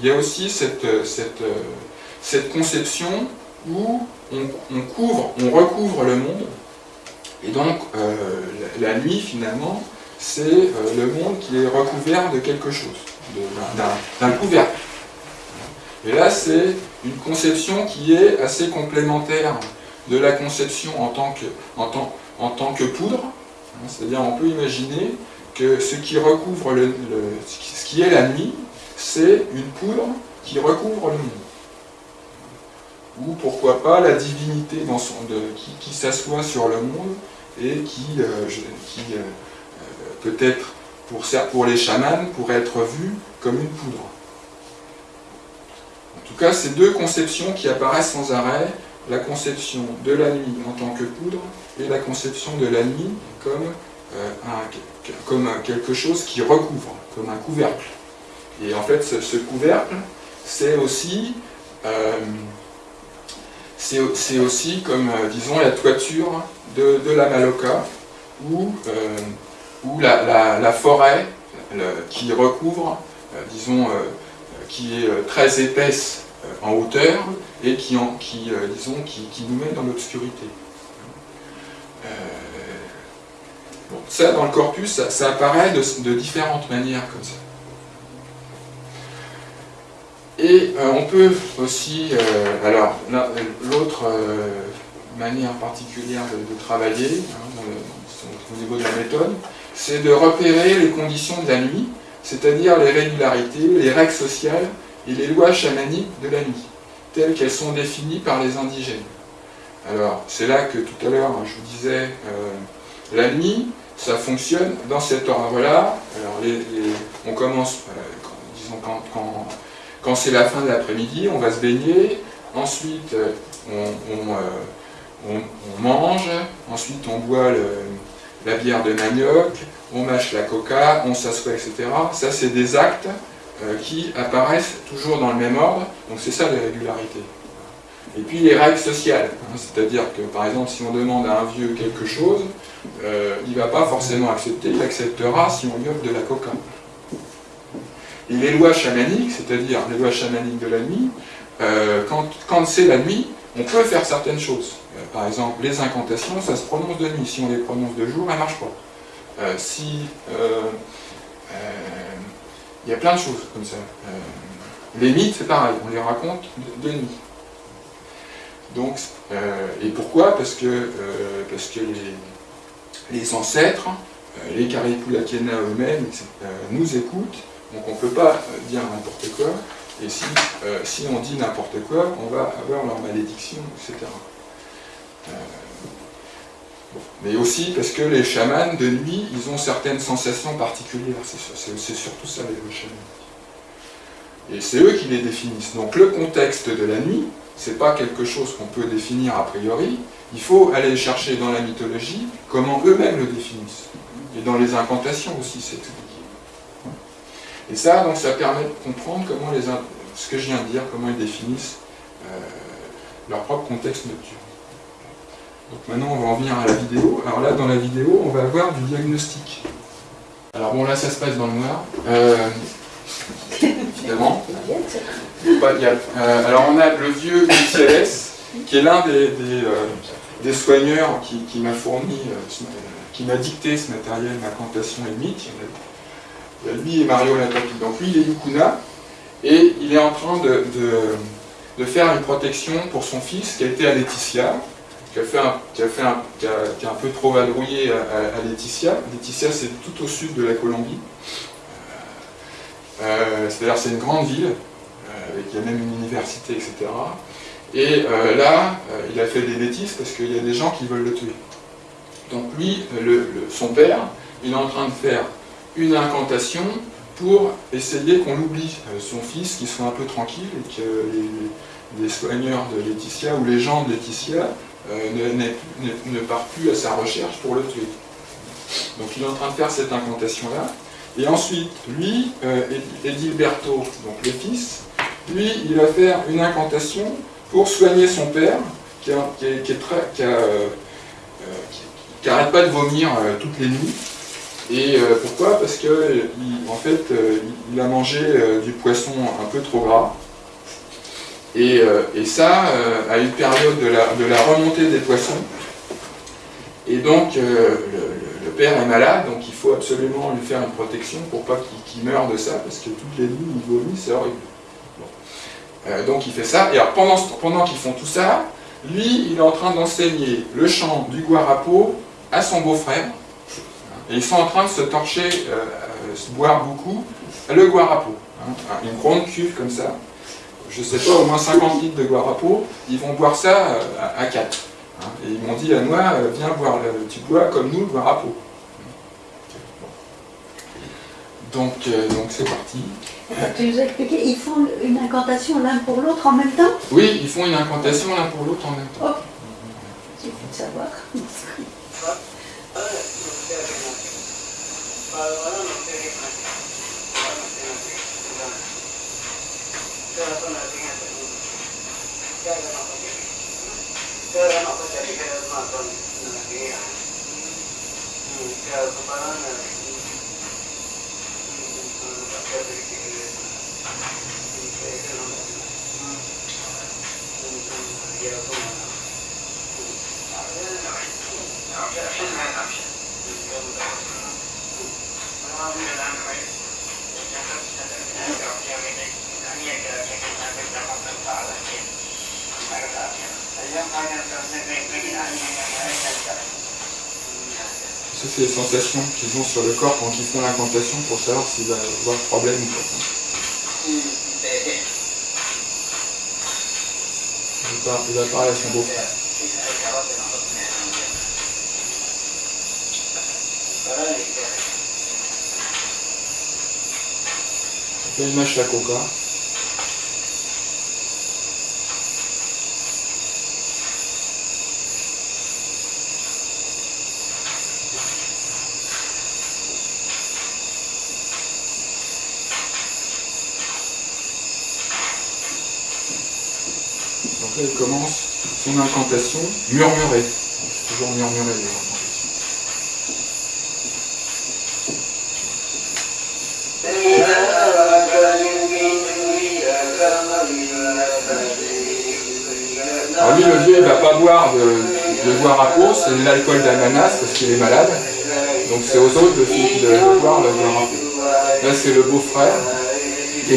il y a aussi cette, euh, euh, conception où on, couvre, on recouvre le monde, et donc euh, la, nuit finalement, c'est le monde qui est recouvert de quelque chose, d'un couvercle. Et là, c'est une conception qui est assez complémentaire de la conception en tant que poudre, c'est-à-dire on peut imaginer que ce qui recouvre le, ce qui est la nuit, c'est une poudre qui recouvre le monde. Ou pourquoi pas la divinité qui, s'assoit sur le monde et qui, euh, qui euh, euh, peut-être pour, les chamans pourrait être vue comme une poudre. En tout cas, ces deux conceptions qui apparaissent sans arrêt, la conception de la nuit en tant que poudre et la conception de la nuit comme, comme quelque chose qui recouvre, comme un couvercle. Et en fait, ce, couvercle, c'est aussi, euh, c'est aussi comme, euh, disons, la toiture de, la Maloca, ou euh, la, forêt qui recouvre, disons, qui est très épaisse en hauteur et qui disons, qui, nous met dans l'obscurité. Ça, dans le corpus, ça, apparaît de différentes manières comme ça. Et euh, on peut aussi, euh, alors l'autre euh, manière particulière de, travailler, hein, au niveau de la méthode, c'est de repérer les conditions de la nuit, c'est-à-dire les régularités, les règles sociales et les lois chamaniques de la nuit, telles qu'elles sont définies par les indigènes. Alors, c'est là que tout à l'heure, je vous disais, la nuit, ça fonctionne dans cet ordre-là. Alors, on commence, disons, quand, quand quand c'est la fin de l'après-midi, on va se baigner, ensuite euh, euh, on, mange, ensuite on boit la bière de manioc, on mâche la coca, on s'assoit, etc. Ça, c'est des actes euh, qui apparaissent toujours dans le même ordre, donc c'est ça les régularités. Et puis les règles sociales, hein, c'est-à-dire que par exemple si on demande à un vieux quelque chose, il ne va pas forcément accepter, il acceptera si on lui offre de la coca. Et les lois chamaniques, c'est-à-dire les lois chamaniques de la nuit, euh, quand, c'est la nuit, on peut faire certaines choses. Euh, par exemple, les incantations, ça se prononce de nuit. Si on les prononce de jour, elles ne marchent pas. Euh, si... Il y a plein de choses comme ça. les mythes, c'est pareil, on les raconte de, nuit. Donc, et pourquoi Parce que, parce que les, les ancêtres, les Karipulakena eux-mêmes, nous écoutent donc on ne peut pas euh, dire n'importe quoi, et si, euh, si on dit n'importe quoi, on va avoir leur malédiction, etc. Euh, Mais aussi parce que les chamans, de nuit, ils ont certaines sensations particulières, c'est surtout ça les chamans. Et c'est eux qui les définissent. Donc le contexte de la nuit, c'est pas quelque chose qu'on peut définir a priori, il faut aller chercher dans la mythologie comment eux-mêmes le définissent. Et dans les incantations aussi, c'est expliqué. Et ça, donc, ça permet de comprendre comment les, ce que je viens de dire, comment ils définissent euh, leur propre contexte nocturne. Donc maintenant, on va en venir à la vidéo. Alors là, dans la vidéo, on va avoir du diagnostic. Alors bon, là, ça se passe dans le noir. Euh, Euh, alors on a le vieux UCLS, qui est l'un des, des, soigneurs qui, m'a fourni, qui m'a dicté ce matériel, ma cantation et mythe lui et Mario Latapi. Donc lui, il est Yukuna, et il est en train de, de, faire une protection pour son fils qui a été à Laetitia, qui a, fait un, qui a, fait un, qui a, un peu trop vadrouillé à, Laetitia. Laetitia, c'est tout au sud de la Colombie. Euh, C'est-à-dire c'est une grande ville, euh, avec il y a même une université, etc. Et euh, là, il a fait des bêtises parce qu'il y a des gens qui veulent le tuer. Donc lui, son père, il est en train de faire une incantation pour essayer qu'on oublie son fils, qu'il soit un peu tranquille et que les, soigneurs de Laetitia ou les gens de Laetitia ne, partent plus à sa recherche pour le tuer. Donc il est en train de faire cette incantation-là. Et ensuite, lui, euh, Edilberto, donc le fils, lui, il va faire une incantation pour soigner son père, qui, n'arrête pas de vomir toutes les nuits, et euh, pourquoi? Parce que en fait, euh, il a mangé euh, du poisson un peu trop gras. Et, ça, à une période de la, remontée des poissons. Et donc, le, père est malade, donc il faut absolument lui faire une protection pour pas qu'il meure de ça, parce que toutes les nuits, il vomit, c'est horrible. donc il fait ça, et alors pendant, pendant qu'ils font tout ça, lui, il est en train d'enseigner le chant du guarapo à son beau-frère, et ils sont en train de se torcher, euh, euh, boire beaucoup, le guarapo. Hein, une grande cuve comme ça. Je sais pas, au moins 50 litres de guarapo. Ils vont boire ça euh, à, 4. Hein. et ils m'ont dit à moi, viens boire, tu bois comme nous le guarapo. Donc, donc c'est parti. Tu nous as expliqué, ils font une incantation l'un pour l'autre en même temps? Oui, ils font une incantation l'un pour l'autre en même temps. Oh. C'est de savoir. *laughs* करने में लेकिन आदमी Ça, c'est les sensations qu'ils ont sur le corps quand ils font l'incantation pour savoir s'il va avoir problème ou pas. Il va parler à son beau-frère. Il mâche la coca. Elle commence son incantation murmurée. C'est toujours incantations. Alors lui, le vieux, il ne va pas boire de, boire à peau, c'est l'alcool d'ananas parce qu'il est malade. Donc c'est aux autres de, de, boire le boire à peau. Là, c'est le beau-frère, et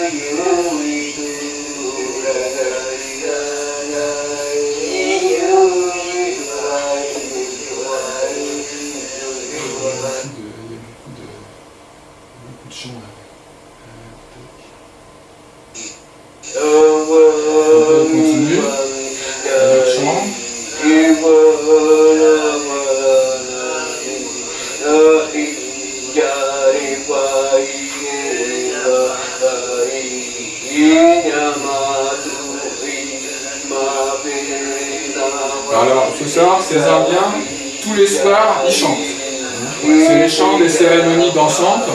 les soirs, ils. C'est les chants des cérémonies dansantes,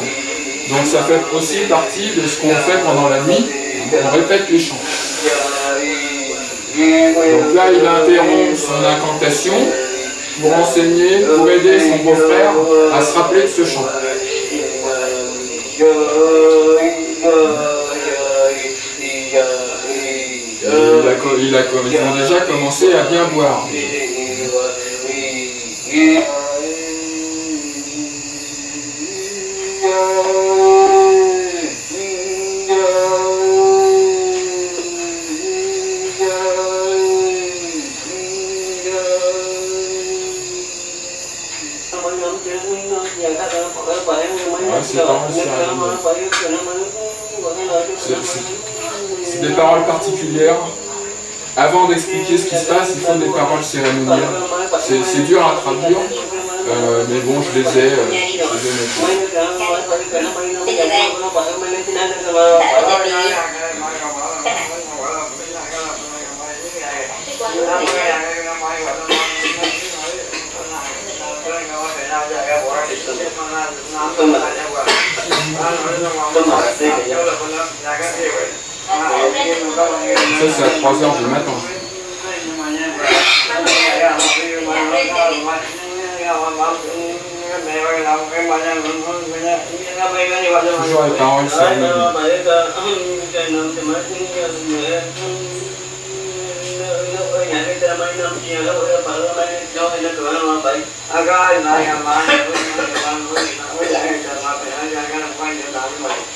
donc ça fait aussi partie de ce qu'on fait pendant la nuit, on répète les chants. Donc là, il interrompt son incantation pour enseigner, pour aider son beau-frère à se rappeler de ce chant. ils ont déjà commencé à bien boire. C'est des paroles particulières. Avant d'expliquer ce qui se passe, il faut des paroles cérémonielles. C'est dur à traduire, euh, mais bon, je les ai, euh, je Ça, c'est à 3h du matin. Rồi to xem Hãy subscribe cho kênh Ghiền Mì Gõ Để không bỏ lỡ những video hấp dẫn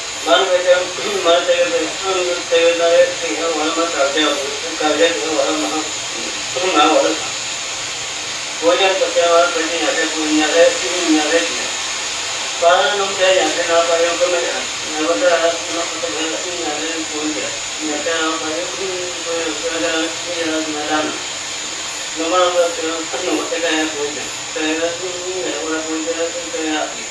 મન વેચમ મન તૈયાર તૈયાર તૈયાર વનમાં કાઢ્યા કાઢ્યા વરમાં તું ના વર ભોજન પત્યાવાર પછી યાદે પુણ્યારે યાદે જ કારણ તે યાદે ના પાયો તો મેં નર્મદા હાથમાં પતંગ યાદે પુણ્યા યાદે ના પાયો મેદાન નમણ વસ્તુ મતકાય પૂજ્ય તૈયાર પૂજ્ય તૈયાર આપી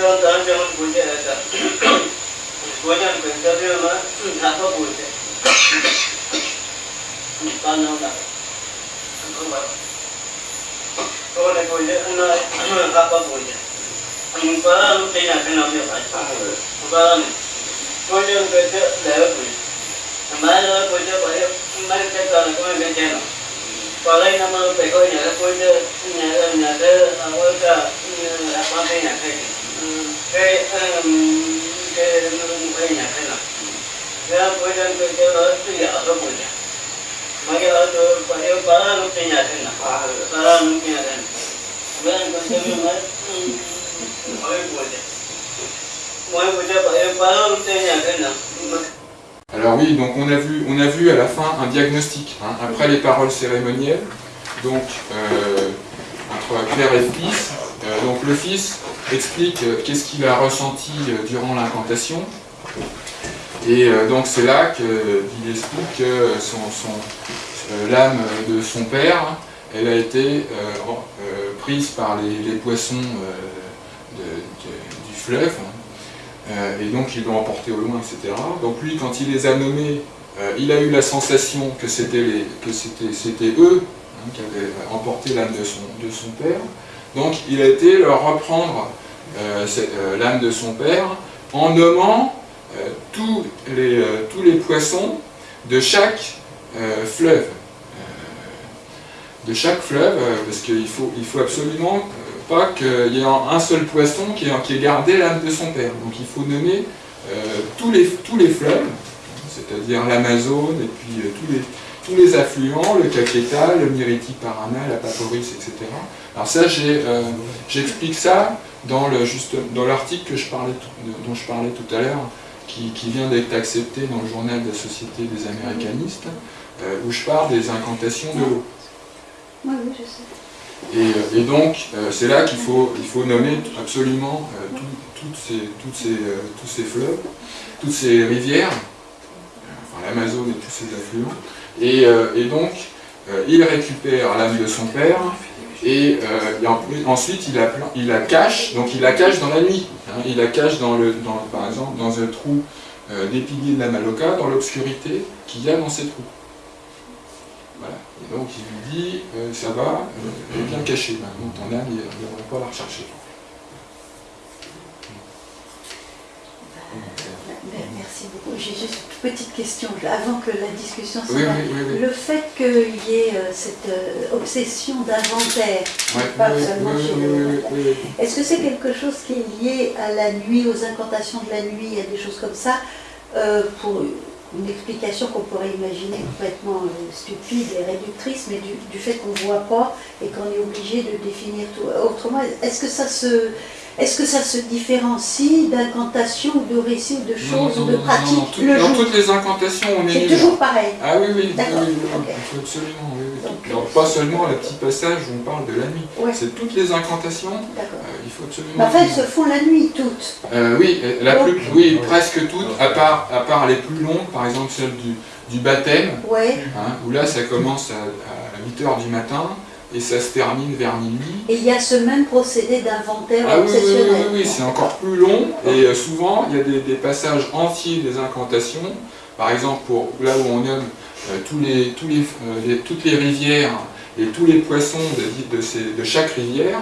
Sonradan canım buca eder. Hocam ben tabiyorum zafa buca. Anlamda. Oleh buja, anak apa buja. Mubaran tidak kenal siapa. Mubaran. Hocam ben de lewat buja. Kemarin lewat buja banyak kemarin saya kalau kemarin saya channel. Vào đây năm ơi, phải coi nhà coi quê nhà nhà nhà đất ở cái nhà quan thế nhà thầy. Alors oui, donc on a vu, on a vu à la fin un diagnostic, hein, après les paroles cérémonielles, donc euh, entre Claire et fils. Euh, donc le fils explique euh, qu'est-ce qu'il a ressenti durant l'incantation, et donc c'est là qu'il explique que son, l'âme de son père, elle a été prise par les, poissons du fleuve, et donc ils l'ont emporté au loin, etc. Donc lui, quand il les a nommés, il a eu la sensation que c'était eux qui avaient emporté l'âme de son, de son père. Donc il a été leur reprendre l'âme de son père en nommant euh, tous, les, euh, tous les poissons de chaque euh, fleuve. de chaque fleuve, parce qu'il faut, il faut absolument pas qu'il y ait un seul poisson qui ait, gardé l'âme de son père. Donc il faut nommer tous, les, tous les fleuves, c'est-à-dire l'Amazone et puis tous les, tous les affluents, le Caqueta, le Miriti Parana, la Paporis, etc. Alors ça, j'explique ça dans l'article dont je parlais tout à l'heure, qui, vient d'être accepté dans le journal de la Société des Américanistes, euh, où je parle des incantations de l'eau. Oui, oui, je sais. Et, euh, donc, euh, c'est là qu'il faut, il faut nommer absolument toutes ces, toutes ces, tous ces fleuves, toutes ces rivières, enfin l'Amazone et tous ces affluents, et, et donc, il récupère l'âme de son père, et, euh, ensuite il la, cache, donc il la cache dans la nuit. Hein. il la cache dans le, dans, par exemple dans un trou euh, des piliers de la Maloca, dans l'obscurité qu'il y a dans ces trous. Voilà. Et donc il lui dit, euh, ça va, elle est bien cachée maintenant, ton âme, il ne pas la rechercher. Merci beaucoup. J'ai petite question avant que la discussion se Le fait qu'il y ait euh, cette euh, obsession d'inventaire, pas seulement chez est-ce que c'est quelque chose qui est lié à la nuit, aux incantations de la nuit, à des choses comme ça, euh, pour une explication qu'on pourrait imaginer complètement stupide et réductrice, mais du, du fait qu'on ne voit pas et qu'on est obligé de définir tout. Autrement, est-ce que ça se est-ce que ça se différencie d'incantations de récits ou de choses ou de pratiques non, Dans toutes les incantations, on est... C'est toujours pareil Ah oui, oui, absolument. Oui, pas seulement le petit passage où on parle de la nuit. C'est toutes les incantations, euh, il faut absolument... En fait, elles se font la nuit, toutes euh, Oui, la plus, oui presque toutes, à part, à part les plus longues, par exemple celle du, du baptême, hein, où là ça commence à, à 8h du matin, et ça se termine vers minuit. Et il y a ce même procédé d'inventaire ah, obsessionnel. Oui, oui, oui, c'est encore plus long et euh, souvent il y a des, passages entiers des incantations. Par exemple, pour là où on nomme euh, les, tous euh, les, toutes les rivières et tous les poissons de, de, chaque rivière,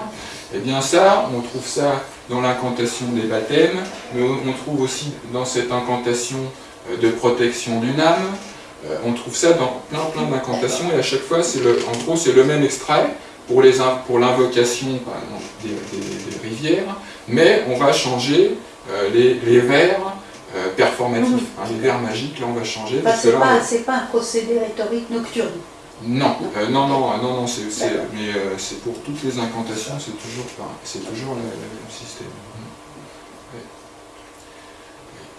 eh bien ça, on trouve ça dans l'incantation des baptêmes, mais on trouve aussi dans cette incantation de protection d'une âme, euh, on trouve ça dans plein plein d'incantations et à chaque fois, le, en gros, c'est le même extrait pour l'invocation des, rivières, mais on va changer euh, les, vers euh, performatifs, hein, les vers magiques, là on va changer. c'est pas, pas, un procédé rhétorique nocturne non, non, non, non, non, mais c'est pour toutes les incantations, c'est toujours, c'est toujours le même système.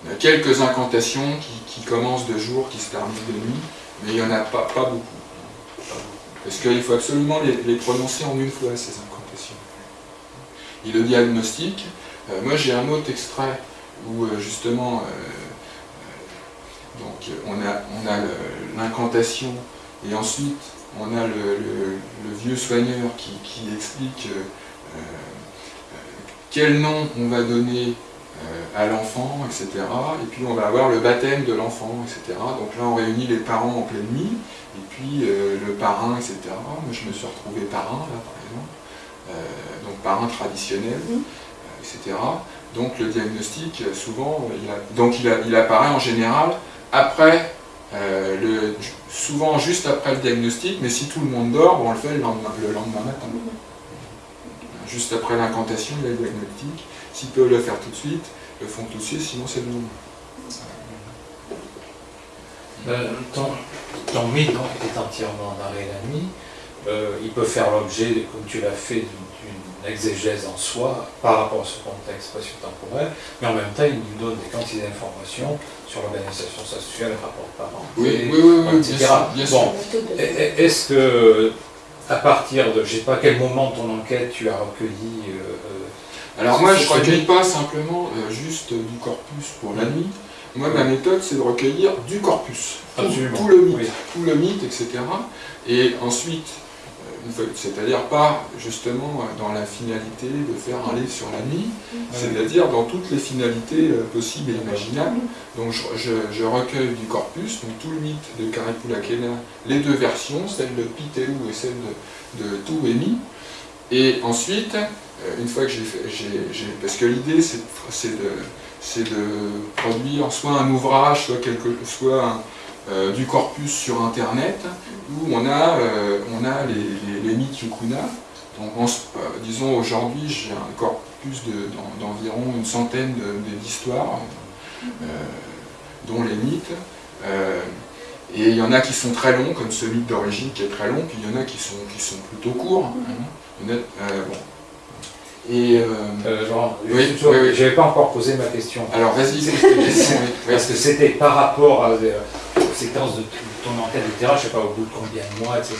Il y a quelques incantations qui, commencent de jour, qui se terminent de nuit, mais il n'y en a pas, pas, beaucoup. Parce qu'il faut absolument les, prononcer en une fois, ces incantations. Et le diagnostic, euh, moi j'ai un autre extrait où euh, justement, euh, donc on a, on a l'incantation et ensuite on a le, vieux soigneur qui, qui explique quel nom on va donner euh, à l'enfant, etc. Et puis on va avoir le baptême de l'enfant, etc. Donc là on réunit les parents en pleine nuit, et puis euh, le parrain, etc. Moi je me suis retrouvé parrain, là par exemple, euh, donc parrain traditionnel, etc. Donc le diagnostic, souvent, il, donc il, apparaît en général après, le, souvent juste après le diagnostic, mais si tout le monde dort, on le fait le lendemain, le lendemain matin. Juste après l'incantation, il y a le diagnostic, S'ils peuvent le faire tout de suite, le font tout de suite, sinon c'est le moment. Euh, ton, mythe est entièrement dans la nuit. Euh, il peut faire l'objet, comme tu l'as fait, exégèse en soi par rapport à ce contexte spatio-temporel, mais en même temps, il nous donne des quantités d'informations sur l'organisation sexuelle, rapport parents, oui, oui, oui, etc. Bien bon, Est-ce que, à partir de, je ne sais pas quel moment de ton enquête tu as recueilli euh, alors moi, je ne recueille pas simplement euh, juste du corpus pour la nuit. Moi, ma méthode, c'est de recueillir du corpus, tout, le mythe, tout le mythe, etc. Et ensuite, c'est-à-dire pas justement dans la finalité de faire un livre sur la nuit, c'est-à-dire dans toutes les finalités euh, possibles et imaginables. Donc je, recueille du corpus, donc tout le mythe de Karipulakena, les deux versions, celle de Pitéou et celle de, de Touémi. Et ensuite, euh, une fois que j'ai fait, parce que l'idée c'est de, de, produire soit un ouvrage, soit, quelque, soit euh, du corpus sur internet, où on a, euh, on a les, les, mythes yukuna, Donc, disons, aujourd'hui, j'ai un corpus d'environ une centaine d'histoires, dont les mythes. Et il y en a qui sont très longs, comme ce mythe d'origine qui est très long, puis il y en a qui sont, qui sont plutôt courts. Hein. Euh, bon. Et euh, euh oui, je n'avais pas encore posé ma question. Alors vas-y, *laughs* Parce que c'était par rapport à, aux séquences de ton enquête, etc., je ne sais pas au bout de combien de mois, etc.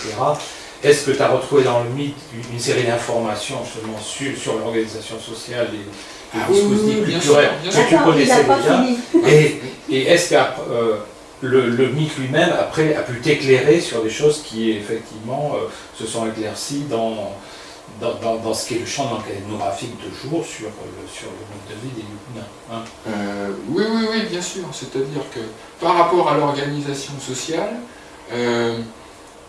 Est-ce que tu as retrouvé dans le mythe une série d'informations justement sur, sur l'organisation sociale et les ah dispositifs culturels que tu connaissais déjà Et, et est-ce que le, mythe lui-même, après, a pu t'éclairer sur des choses qui, effectivement, euh, se sont éclaircies dans, dans, ce qui est le champ ethnographique de jour sur le, sur le mode de vie des Yukuna. Hein. Euh, oui, oui, oui, bien sûr. C'est-à-dire que par rapport à l'organisation sociale, euh,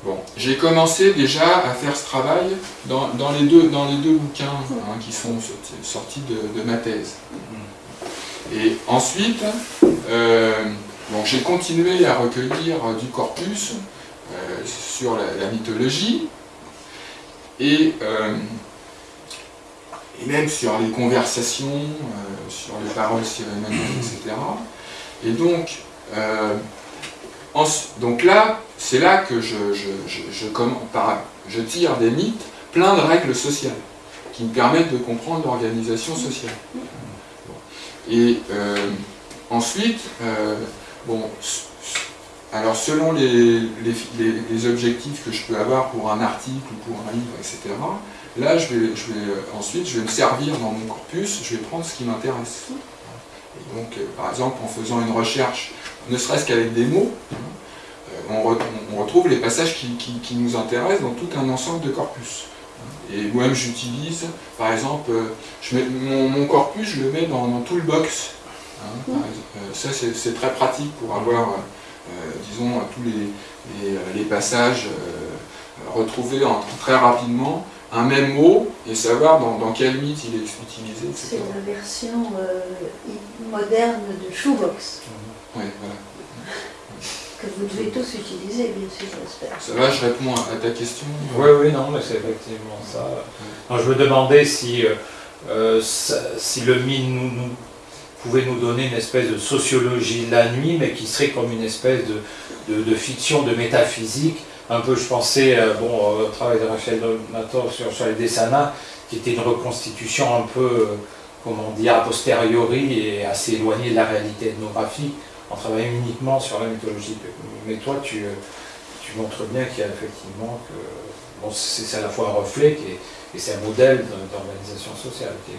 bon, j'ai commencé déjà à faire ce travail dans, les, deux, dans les deux bouquins hein, qui sont sortis de, ma thèse. Mm. Et ensuite, donc j'ai continué à recueillir du corpus euh, sur la, mythologie et, euh, et, même sur les conversations, euh, sur les paroles etc. Et donc, donc là, c'est là que je, je, je, tire des mythes plein de règles sociales qui me permettent de comprendre l'organisation sociale. Et ensuite, Bon, alors selon les, objectifs que je peux avoir pour un article ou pour un livre, etc., là, je vais, vais, ensuite, je vais me servir dans mon corpus, je vais prendre ce qui m'intéresse. Donc, euh, par exemple, en faisant une recherche, ne serait-ce qu'avec des mots, euh, on, retrouve les passages qui, nous intéressent dans tout un ensemble de corpus. Et moi-même, j'utilise, par exemple, euh, mon, corpus, je le mets dans, dans tout le box Hein, euh, ça, c'est très pratique pour avoir, euh, euh, disons, tous les, passages retrouvés très rapidement un même mot et savoir dans, quel mythe il est utilisé, C'est la version moderne de Shoebox. Oui, voilà. Que vous devez tous utiliser, bien sûr, j'espère. Ça va, je réponds à ta question Oui, oui, non, mais c'est effectivement ça. je me demandais si, si le mythe nous, pouvait nous donner une espèce de sociologie de la nuit, mais qui serait comme une espèce de, de, fiction, de métaphysique. Un peu, je pensais euh, bon, au travail de Rachel Donator sur, sur les Dessana, qui était une reconstitution un peu, euh, comment dire, a posteriori et assez éloignée de la réalité ethnographique, en travaillant uniquement sur la mythologie. Mais toi, tu, euh, tu montres bien qu'il y a effectivement que bon, c'est à la fois un reflet qui est, et c'est un modèle d'organisation sociale qui est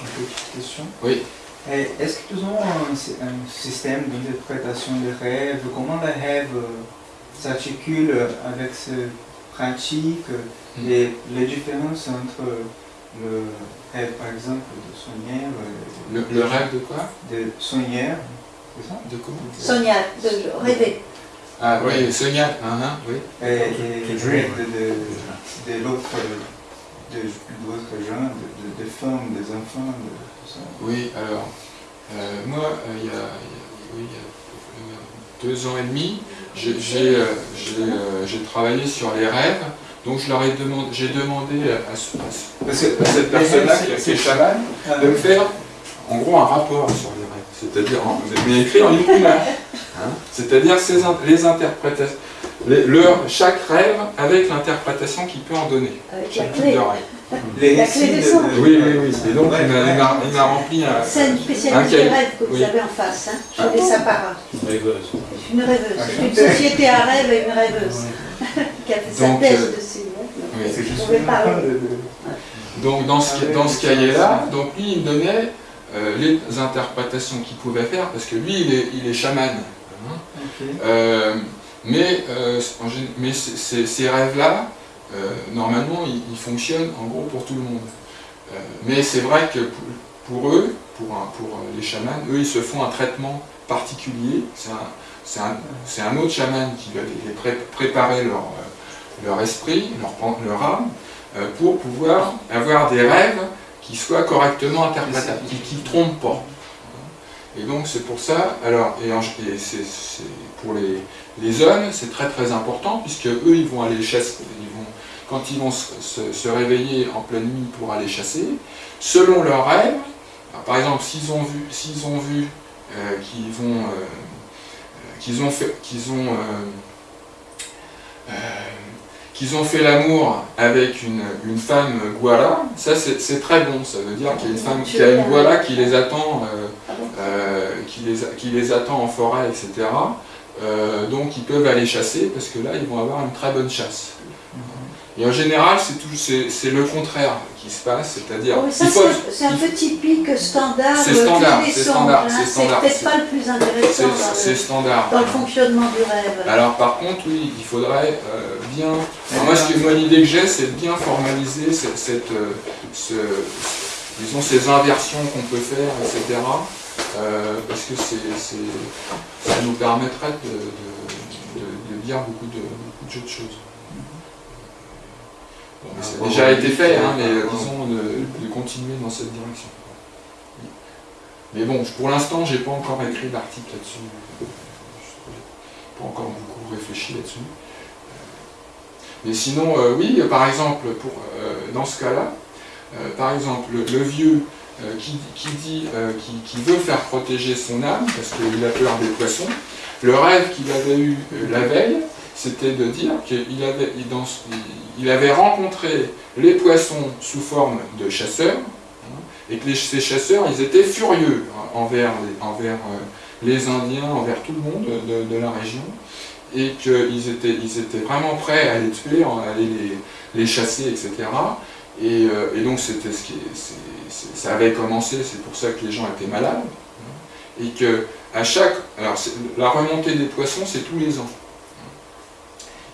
Une petite question. Oui. Est-ce que nous avons un, système d'interprétation des rêves? Comment les rêves euh, s'articulent avec ce pratique hmm. et les différences entre le rêve, par exemple, de Sonia Le, le, rêve de quoi? De Sonia, c'est ça? De quoi? Sonia, de rêver. Ah oui, Sonia, hein, oui. Et, et, de, de, l'autre de, de, de, femmes, des enfants, de tout ça. Oui, alors, euh, moi, euh, il, y a, il y a deux ans et demi, j'ai euh, travaillé sur les rêves, donc je leur ai demandé, j'ai demandé à, à, cette personne-là qui est chaman de me faire en gros un rapport sur les c'est-à-dire, mais écrit en yukuna. *laughs* Hein. C'est-à-dire les interprétations, chaque rêve avec l'interprétation qu'il peut en donner. Avec la clé. Les récits de, Oui, oui, oui. Et donc, il m'a rempli un. C'est une spécialiste de rêve que vous avez en face. Hein. Je fais ça par Une rêveuse. Une rêveuse. Une société à rêve et une rêveuse. *laughs* qui a fait sa thèse euh, dessus. Oui, c'est juste. Donc, dans ce, dans ce cahier-là, donc lui, il me donnait euh, les interprétations qu'il pouvait faire, parce que lui, il est, il est chaman. Euh, mais, euh, mais ces rêves-là, euh, normalement, ils, fonctionnent en gros pour tout le monde. mais c'est vrai que pour, eux, pour, pour, les chamans, eux, ils se font un traitement particulier. C'est un, un, autre chaman qui va les, préparer leur, leur esprit, leur, leur âme, pour pouvoir avoir des rêves qui soient correctement interprétables, qui ne trompent pas. Et donc c'est pour ça, alors, et, c'est pour les, les hommes, c'est très très important, puisque eux, ils vont aller chasser, ils vont, quand ils vont se, réveiller en pleine nuit pour aller chasser, selon leurs rêves, par exemple, s'ils ont vu, s'ils ont vu euh, qu'ils vont, euh, qu'ils ont fait, qu'ils ont, euh, qu'ils ont fait l'amour avec une, une, femme guara, ça c'est très bon, ça veut dire qu'il y a une femme qui a une guara qui les attend, qui, les, qui les attend en forêt, etc. donc ils peuvent aller chasser parce que là ils vont avoir une très bonne chasse. Et en général, c'est le contraire qui se passe, c'est-à-dire... c'est un peu typique standard. C'est standard, c'est standard. Hein. C'est peut-être pas le plus intéressant dans, standard. dans le fonctionnement du rêve. Alors par contre, oui, il faudrait euh, bien... moi, l'idée que j'ai, c'est de bien formaliser cette, euh, ce, disons, ces inversions qu'on peut faire, etc. Euh, parce que ça nous permettrait de, de, dire beaucoup de, beaucoup de choses. Ça a déjà été fait, hein, mais euh, disons de, continuer dans cette direction. Mais bon, pour l'instant, j'ai pas encore écrit d'article là-dessus. pas encore beaucoup réfléchi là-dessus. Mais sinon, euh, oui, par exemple, pour, euh, dans ce cas-là, par exemple, le, vieux qui, dit, qui, veut faire protéger son âme, parce qu'il a peur des poissons, le rêve qu'il avait eu la veille, c'était de dire qu'il avait, il, avait rencontré les poissons sous forme de chasseurs, hein, et que ces chasseurs, ils étaient furieux envers, les, envers euh, les Indiens, envers tout le monde de, la région, et qu'ils étaient, ils étaient vraiment prêts à les tuer, à aller les, chasser, etc. Euh, et, donc c'était ce qui, ça avait commencé, c'est pour ça que les gens étaient malades, hein, et que à chaque, alors la remontée des poissons, c'est tous les ans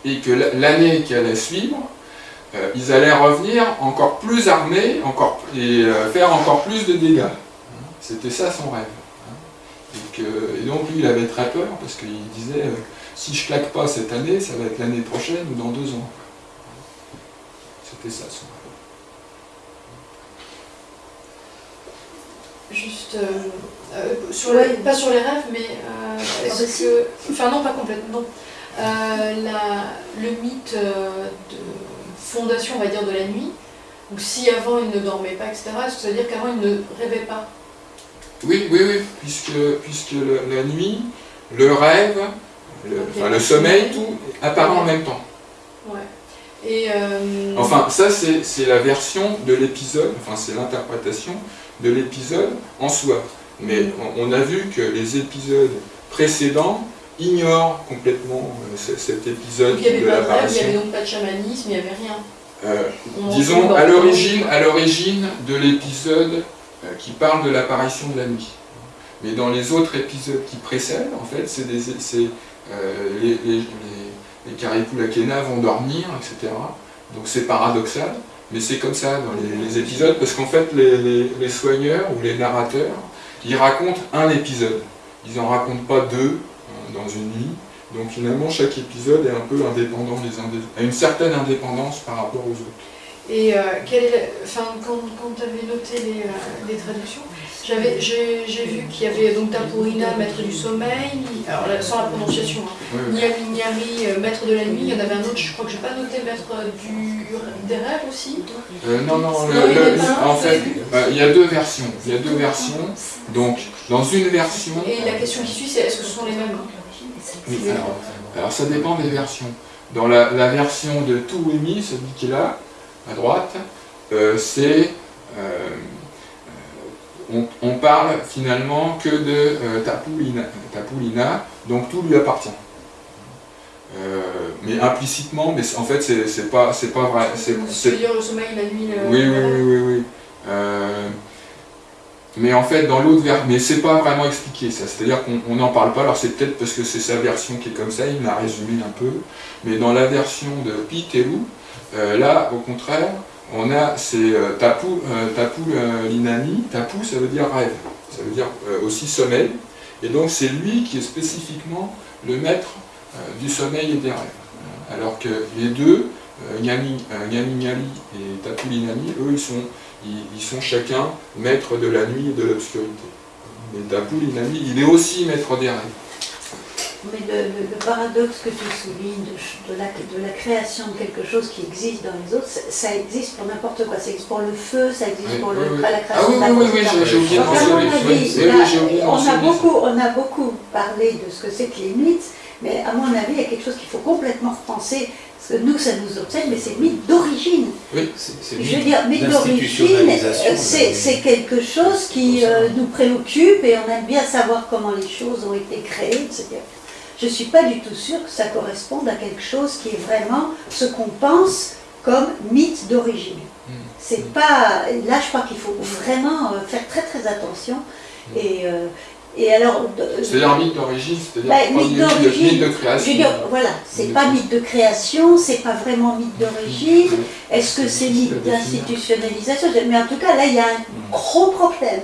et que l'année qui allait suivre, euh, ils allaient revenir encore plus armés encore, et euh, faire encore plus de dégâts. C'était ça son rêve. Et, et, donc lui, il avait très peur, parce qu'il disait, euh, si je claque pas cette année, ça va être l'année prochaine ou dans deux ans. C'était ça son rêve. Juste, sur pas sur les rêves, mais est-ce que... Enfin non, pas complètement. Euh, le mythe euh, de fondation, on va dire, de la nuit. Donc si avant il ne dormait pas, etc., ça veut dire qu'avant il ne rêvait pas? Oui, oui, oui, puisque, puisque la nuit, le rêve, le, sommeil, tout apparaît en même temps. Ouais. Et euh, Enfin, ça c'est la version de l'épisode, enfin c'est l'interprétation de l'épisode en soi. Mais mm. on, a vu que les épisodes précédents ignore complètement euh, cet épisode de l'apparition. Il n'y avait donc pas de chamanisme, il n'y avait rien. Euh, disons, à l'origine, à l'origine de l'épisode euh, qui parle de l'apparition de la nuit. Mais dans les autres épisodes qui précèdent, en fait, c'est des, les, les, les, les vont dormir, etc. Donc c'est paradoxal, mais c'est comme ça dans les, épisodes, parce qu'en fait, les, soigneurs ou les narrateurs, ils racontent un épisode. Ils n'en racontent pas deux, dans une nuit. Donc finalement, chaque épisode est un peu indépendant des uns a une certaine indépendance par rapport aux autres. Et euh, enfin, quand, quand tu avais noté les, euh, les traductions, j'ai vu qu'il y avait donc Tapurina, maître du sommeil, alors sans la prononciation, hein, Niami euh, maître de la nuit, il y en avait un autre, je crois que je n'ai pas noté maître du, des rêves aussi. non, non, en fait, il y a deux versions. Il y a deux versions. Donc, dans une version. Et la question qui suit, c'est est-ce que ce sont les mêmes oui, alors, ça dépend des versions. Dans la, version de Touemi, celui qui est là, à droite, euh, c'est... Euh, on, parle finalement que de euh, Tapulina, donc tout lui appartient. mais implicitement, mais en fait c'est pas, pas vrai. C'est dire le sommeil, la nuit, Oui, oui, oui, oui. oui. Mais en fait, dans l'autre version, mais c'est pas vraiment expliqué ça, c'est-à-dire qu'on n'en parle pas, alors c'est peut-être parce que c'est sa version qui est comme ça, il m'a résumé un peu, mais dans la version de Piteru, euh, là, au contraire, on a, c'est euh, Tapu, euh, tapu euh, Linani, Tapu ça veut dire rêve, ça veut dire aussi sommeil, et donc c'est lui qui est spécifiquement le maître du sommeil et des rêves. Alors que les deux, Nyami, Nyali et Tapu Linani, eux, ils sont ils, sont chacun maîtres de la nuit et de l'obscurité. Mais Tapoul Inami, il est aussi maître des rêves. Mais le, paradoxe que tu soulignes de, la, de, la, création de quelque chose qui existe dans les autres, ça, existe pour n'importe quoi. Ça existe pour le feu, ça existe pour le, la création ah, oui, oui, oui, j'ai oublié de On a beaucoup, on a beaucoup parlé de ce que c'est que les mythes, mais à mon avis, il y a quelque chose qu'il faut complètement repenser. Parce que nous, ça nous obsède, mais c'est mythe d'origine. Oui, c'est Je veux dire, mythe d'origine, c'est quelque chose qui euh, nous préoccupe et on aime bien savoir comment les choses ont été créées, etc je ne suis pas du tout sûre que ça corresponde à quelque chose qui est vraiment ce qu'on pense comme mythe d'origine. Hmm. C'est hmm. pas. Là, je crois qu'il faut vraiment euh, faire très très attention. Hmm. Et, euh, et alors. C'est-à-dire mythe d'origine, c'est-à-dire bah, mythe, mythe, de création. Je veux dire, voilà, c'est pas mythe de création, c'est pas vraiment mythe d'origine. Est-ce que c'est mythe d'institutionnalisation? Mais en tout cas, là, il y a un gros problème.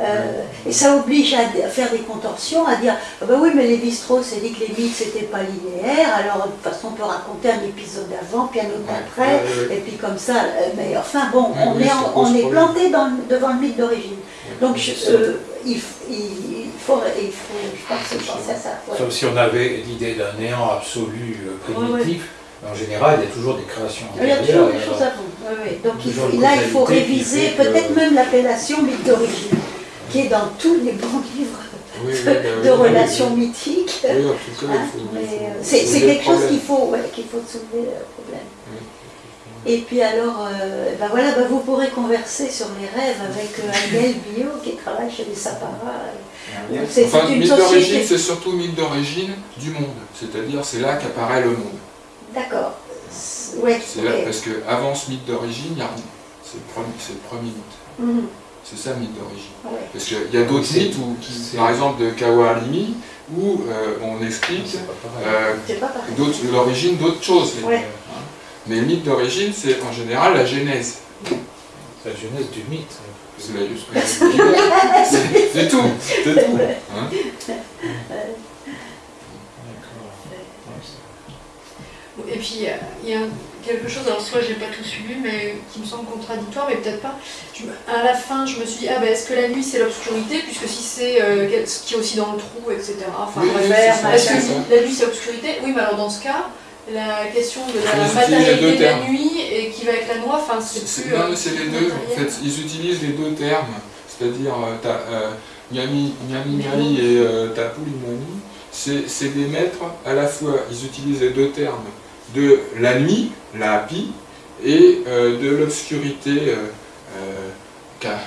Euh, et ça oblige à, faire des contorsions, à dire ah ben oui, mais les strauss a dit que les mythes c'était pas linéaire, alors de toute façon on peut raconter un épisode avant, puis un autre après, et puis comme ça. Euh, mais enfin bon, on est, on est planté dans, devant le mythe d'origine. Donc euh, il, il, faut, il faut, je pense, penser à ça. Sauf si on avait l'idée d'un néant absolu primitif. En général, il y a toujours des créations Il y a toujours des choses avant. Oui, Donc là, il faut réviser peut-être même l'appellation mythe d'origine, qui est dans tous les bons livres de, relations mythiques. Oui, cas, hein, C'est quelque chose qu'il faut, qu'il faut soulever le problème. Et puis alors, euh, ben voilà, ben vous pourrez converser sur les rêves avec euh, Bio qui travaille chez les Sapara. Enfin, mythe d'origine, c'est surtout mythe d'origine du monde, c'est-à-dire c'est là qu'apparaît le monde. D'accord. Ouais, c'est là, parce qu'avant ce mythe d'origine, il n'y a rien. C'est le, premier mythe. Mhm. C'est ça le mythe d'origine. Parce qu'il y a d'autres mythes, où, par exemple de Kawarimi, où euh, on explique euh, l'origine d'autres choses. Mais le mythe d'origine, c'est en général la genèse. La genèse du mythe. C'est tout. C'est tout. Hein. Et puis, il y a quelque chose, alors soit j'ai pas tout suivi, mais qui me semble contradictoire, mais peut-être pas. à la fin, je me suis dit, ah ben est-ce que la nuit c'est l'obscurité, puisque si c'est euh, ce qui est aussi dans le trou, etc. Enfin, est-ce que la nuit c'est l'obscurité Oui, mais alors dans ce cas, la question de la matérialité de la nuit et qui va avec la noix, enfin c'est plus. Non, mais c'est les deux. En fait, ils utilisent les deux termes, c'est-à-dire euh, euh, Nyami, Nyami, et euh, c'est des maîtres à la fois, ils utilisent les deux termes de la nuit, la pi, et euh, de l'obscurité, euh, euh,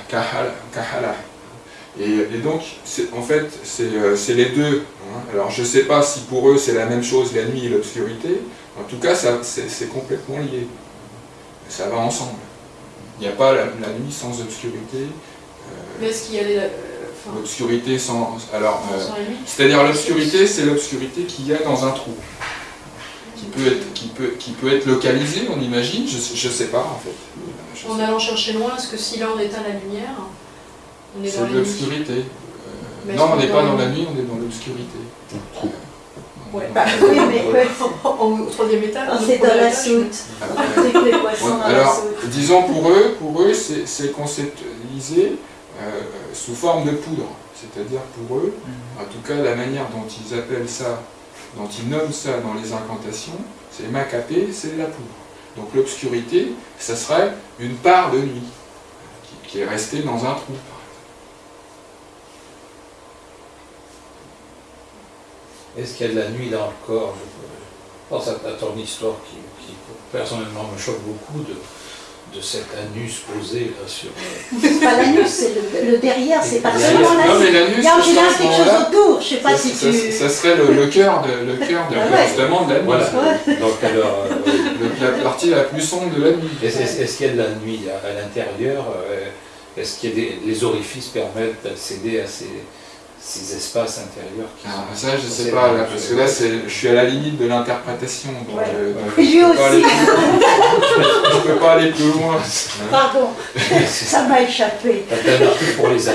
kahala. Et, donc, en fait, c'est les deux. Hein. Alors, je ne sais pas si pour eux c'est la même chose, la nuit et l'obscurité. En tout cas, c'est complètement lié. Ça va ensemble. Il n'y a pas la, nuit sans obscurité. Mais est-ce qu'il y a L'obscurité sans... Alors, c'est-à-dire l'obscurité, c'est l'obscurité qu'il y a dans un trou qui peut être, qui peut, qui peut être localisé, on imagine, je ne sais pas en fait. en allant chercher loin, est-ce que si là on éteint la lumière, on est, dans l'obscurité euh, Non, on n'est pas dans la nuit, on est dans l'obscurité. Ouais. Bah, oui, mais au troisième étage. C'est dans la soute. alors, disons pour eux, pour eux, c'est conceptualisé euh, sous forme de poudre. C'est-à-dire pour eux, mm. en tout cas la manière dont ils appellent ça dont ils nomment ça dans les incantations, c'est macapé, c'est la poudre. Donc l'obscurité, ça serait une part de nuit qui, est restée dans un trou. Est-ce qu'il y a de la nuit dans le corps Je pense à, ton histoire qui, personnellement me choque beaucoup de, de cet anus posé là sur. C'est pas l'anus, c'est le, derrière, c'est pas seulement l'anus. Non, mais l'anus, il y a en général quelque chose autour, je sais pas si tu. Ça serait le, cœur de, le cœur de, ah justement de la nuit. Voilà. Donc alors, la partie la plus sombre de la nuit. Est-ce qu'il y a de la nuit à l'intérieur euh, Est-ce que les orifices permettent d'accéder à ces ces espaces intérieurs qui ah, Ça, je ne sais pas, parce que là, je suis à la limite de l'interprétation. Donc, euh, je, aussi. ne *laughs* peux pas aller plus loin. Pardon, *laughs* ça m'a échappé. pour les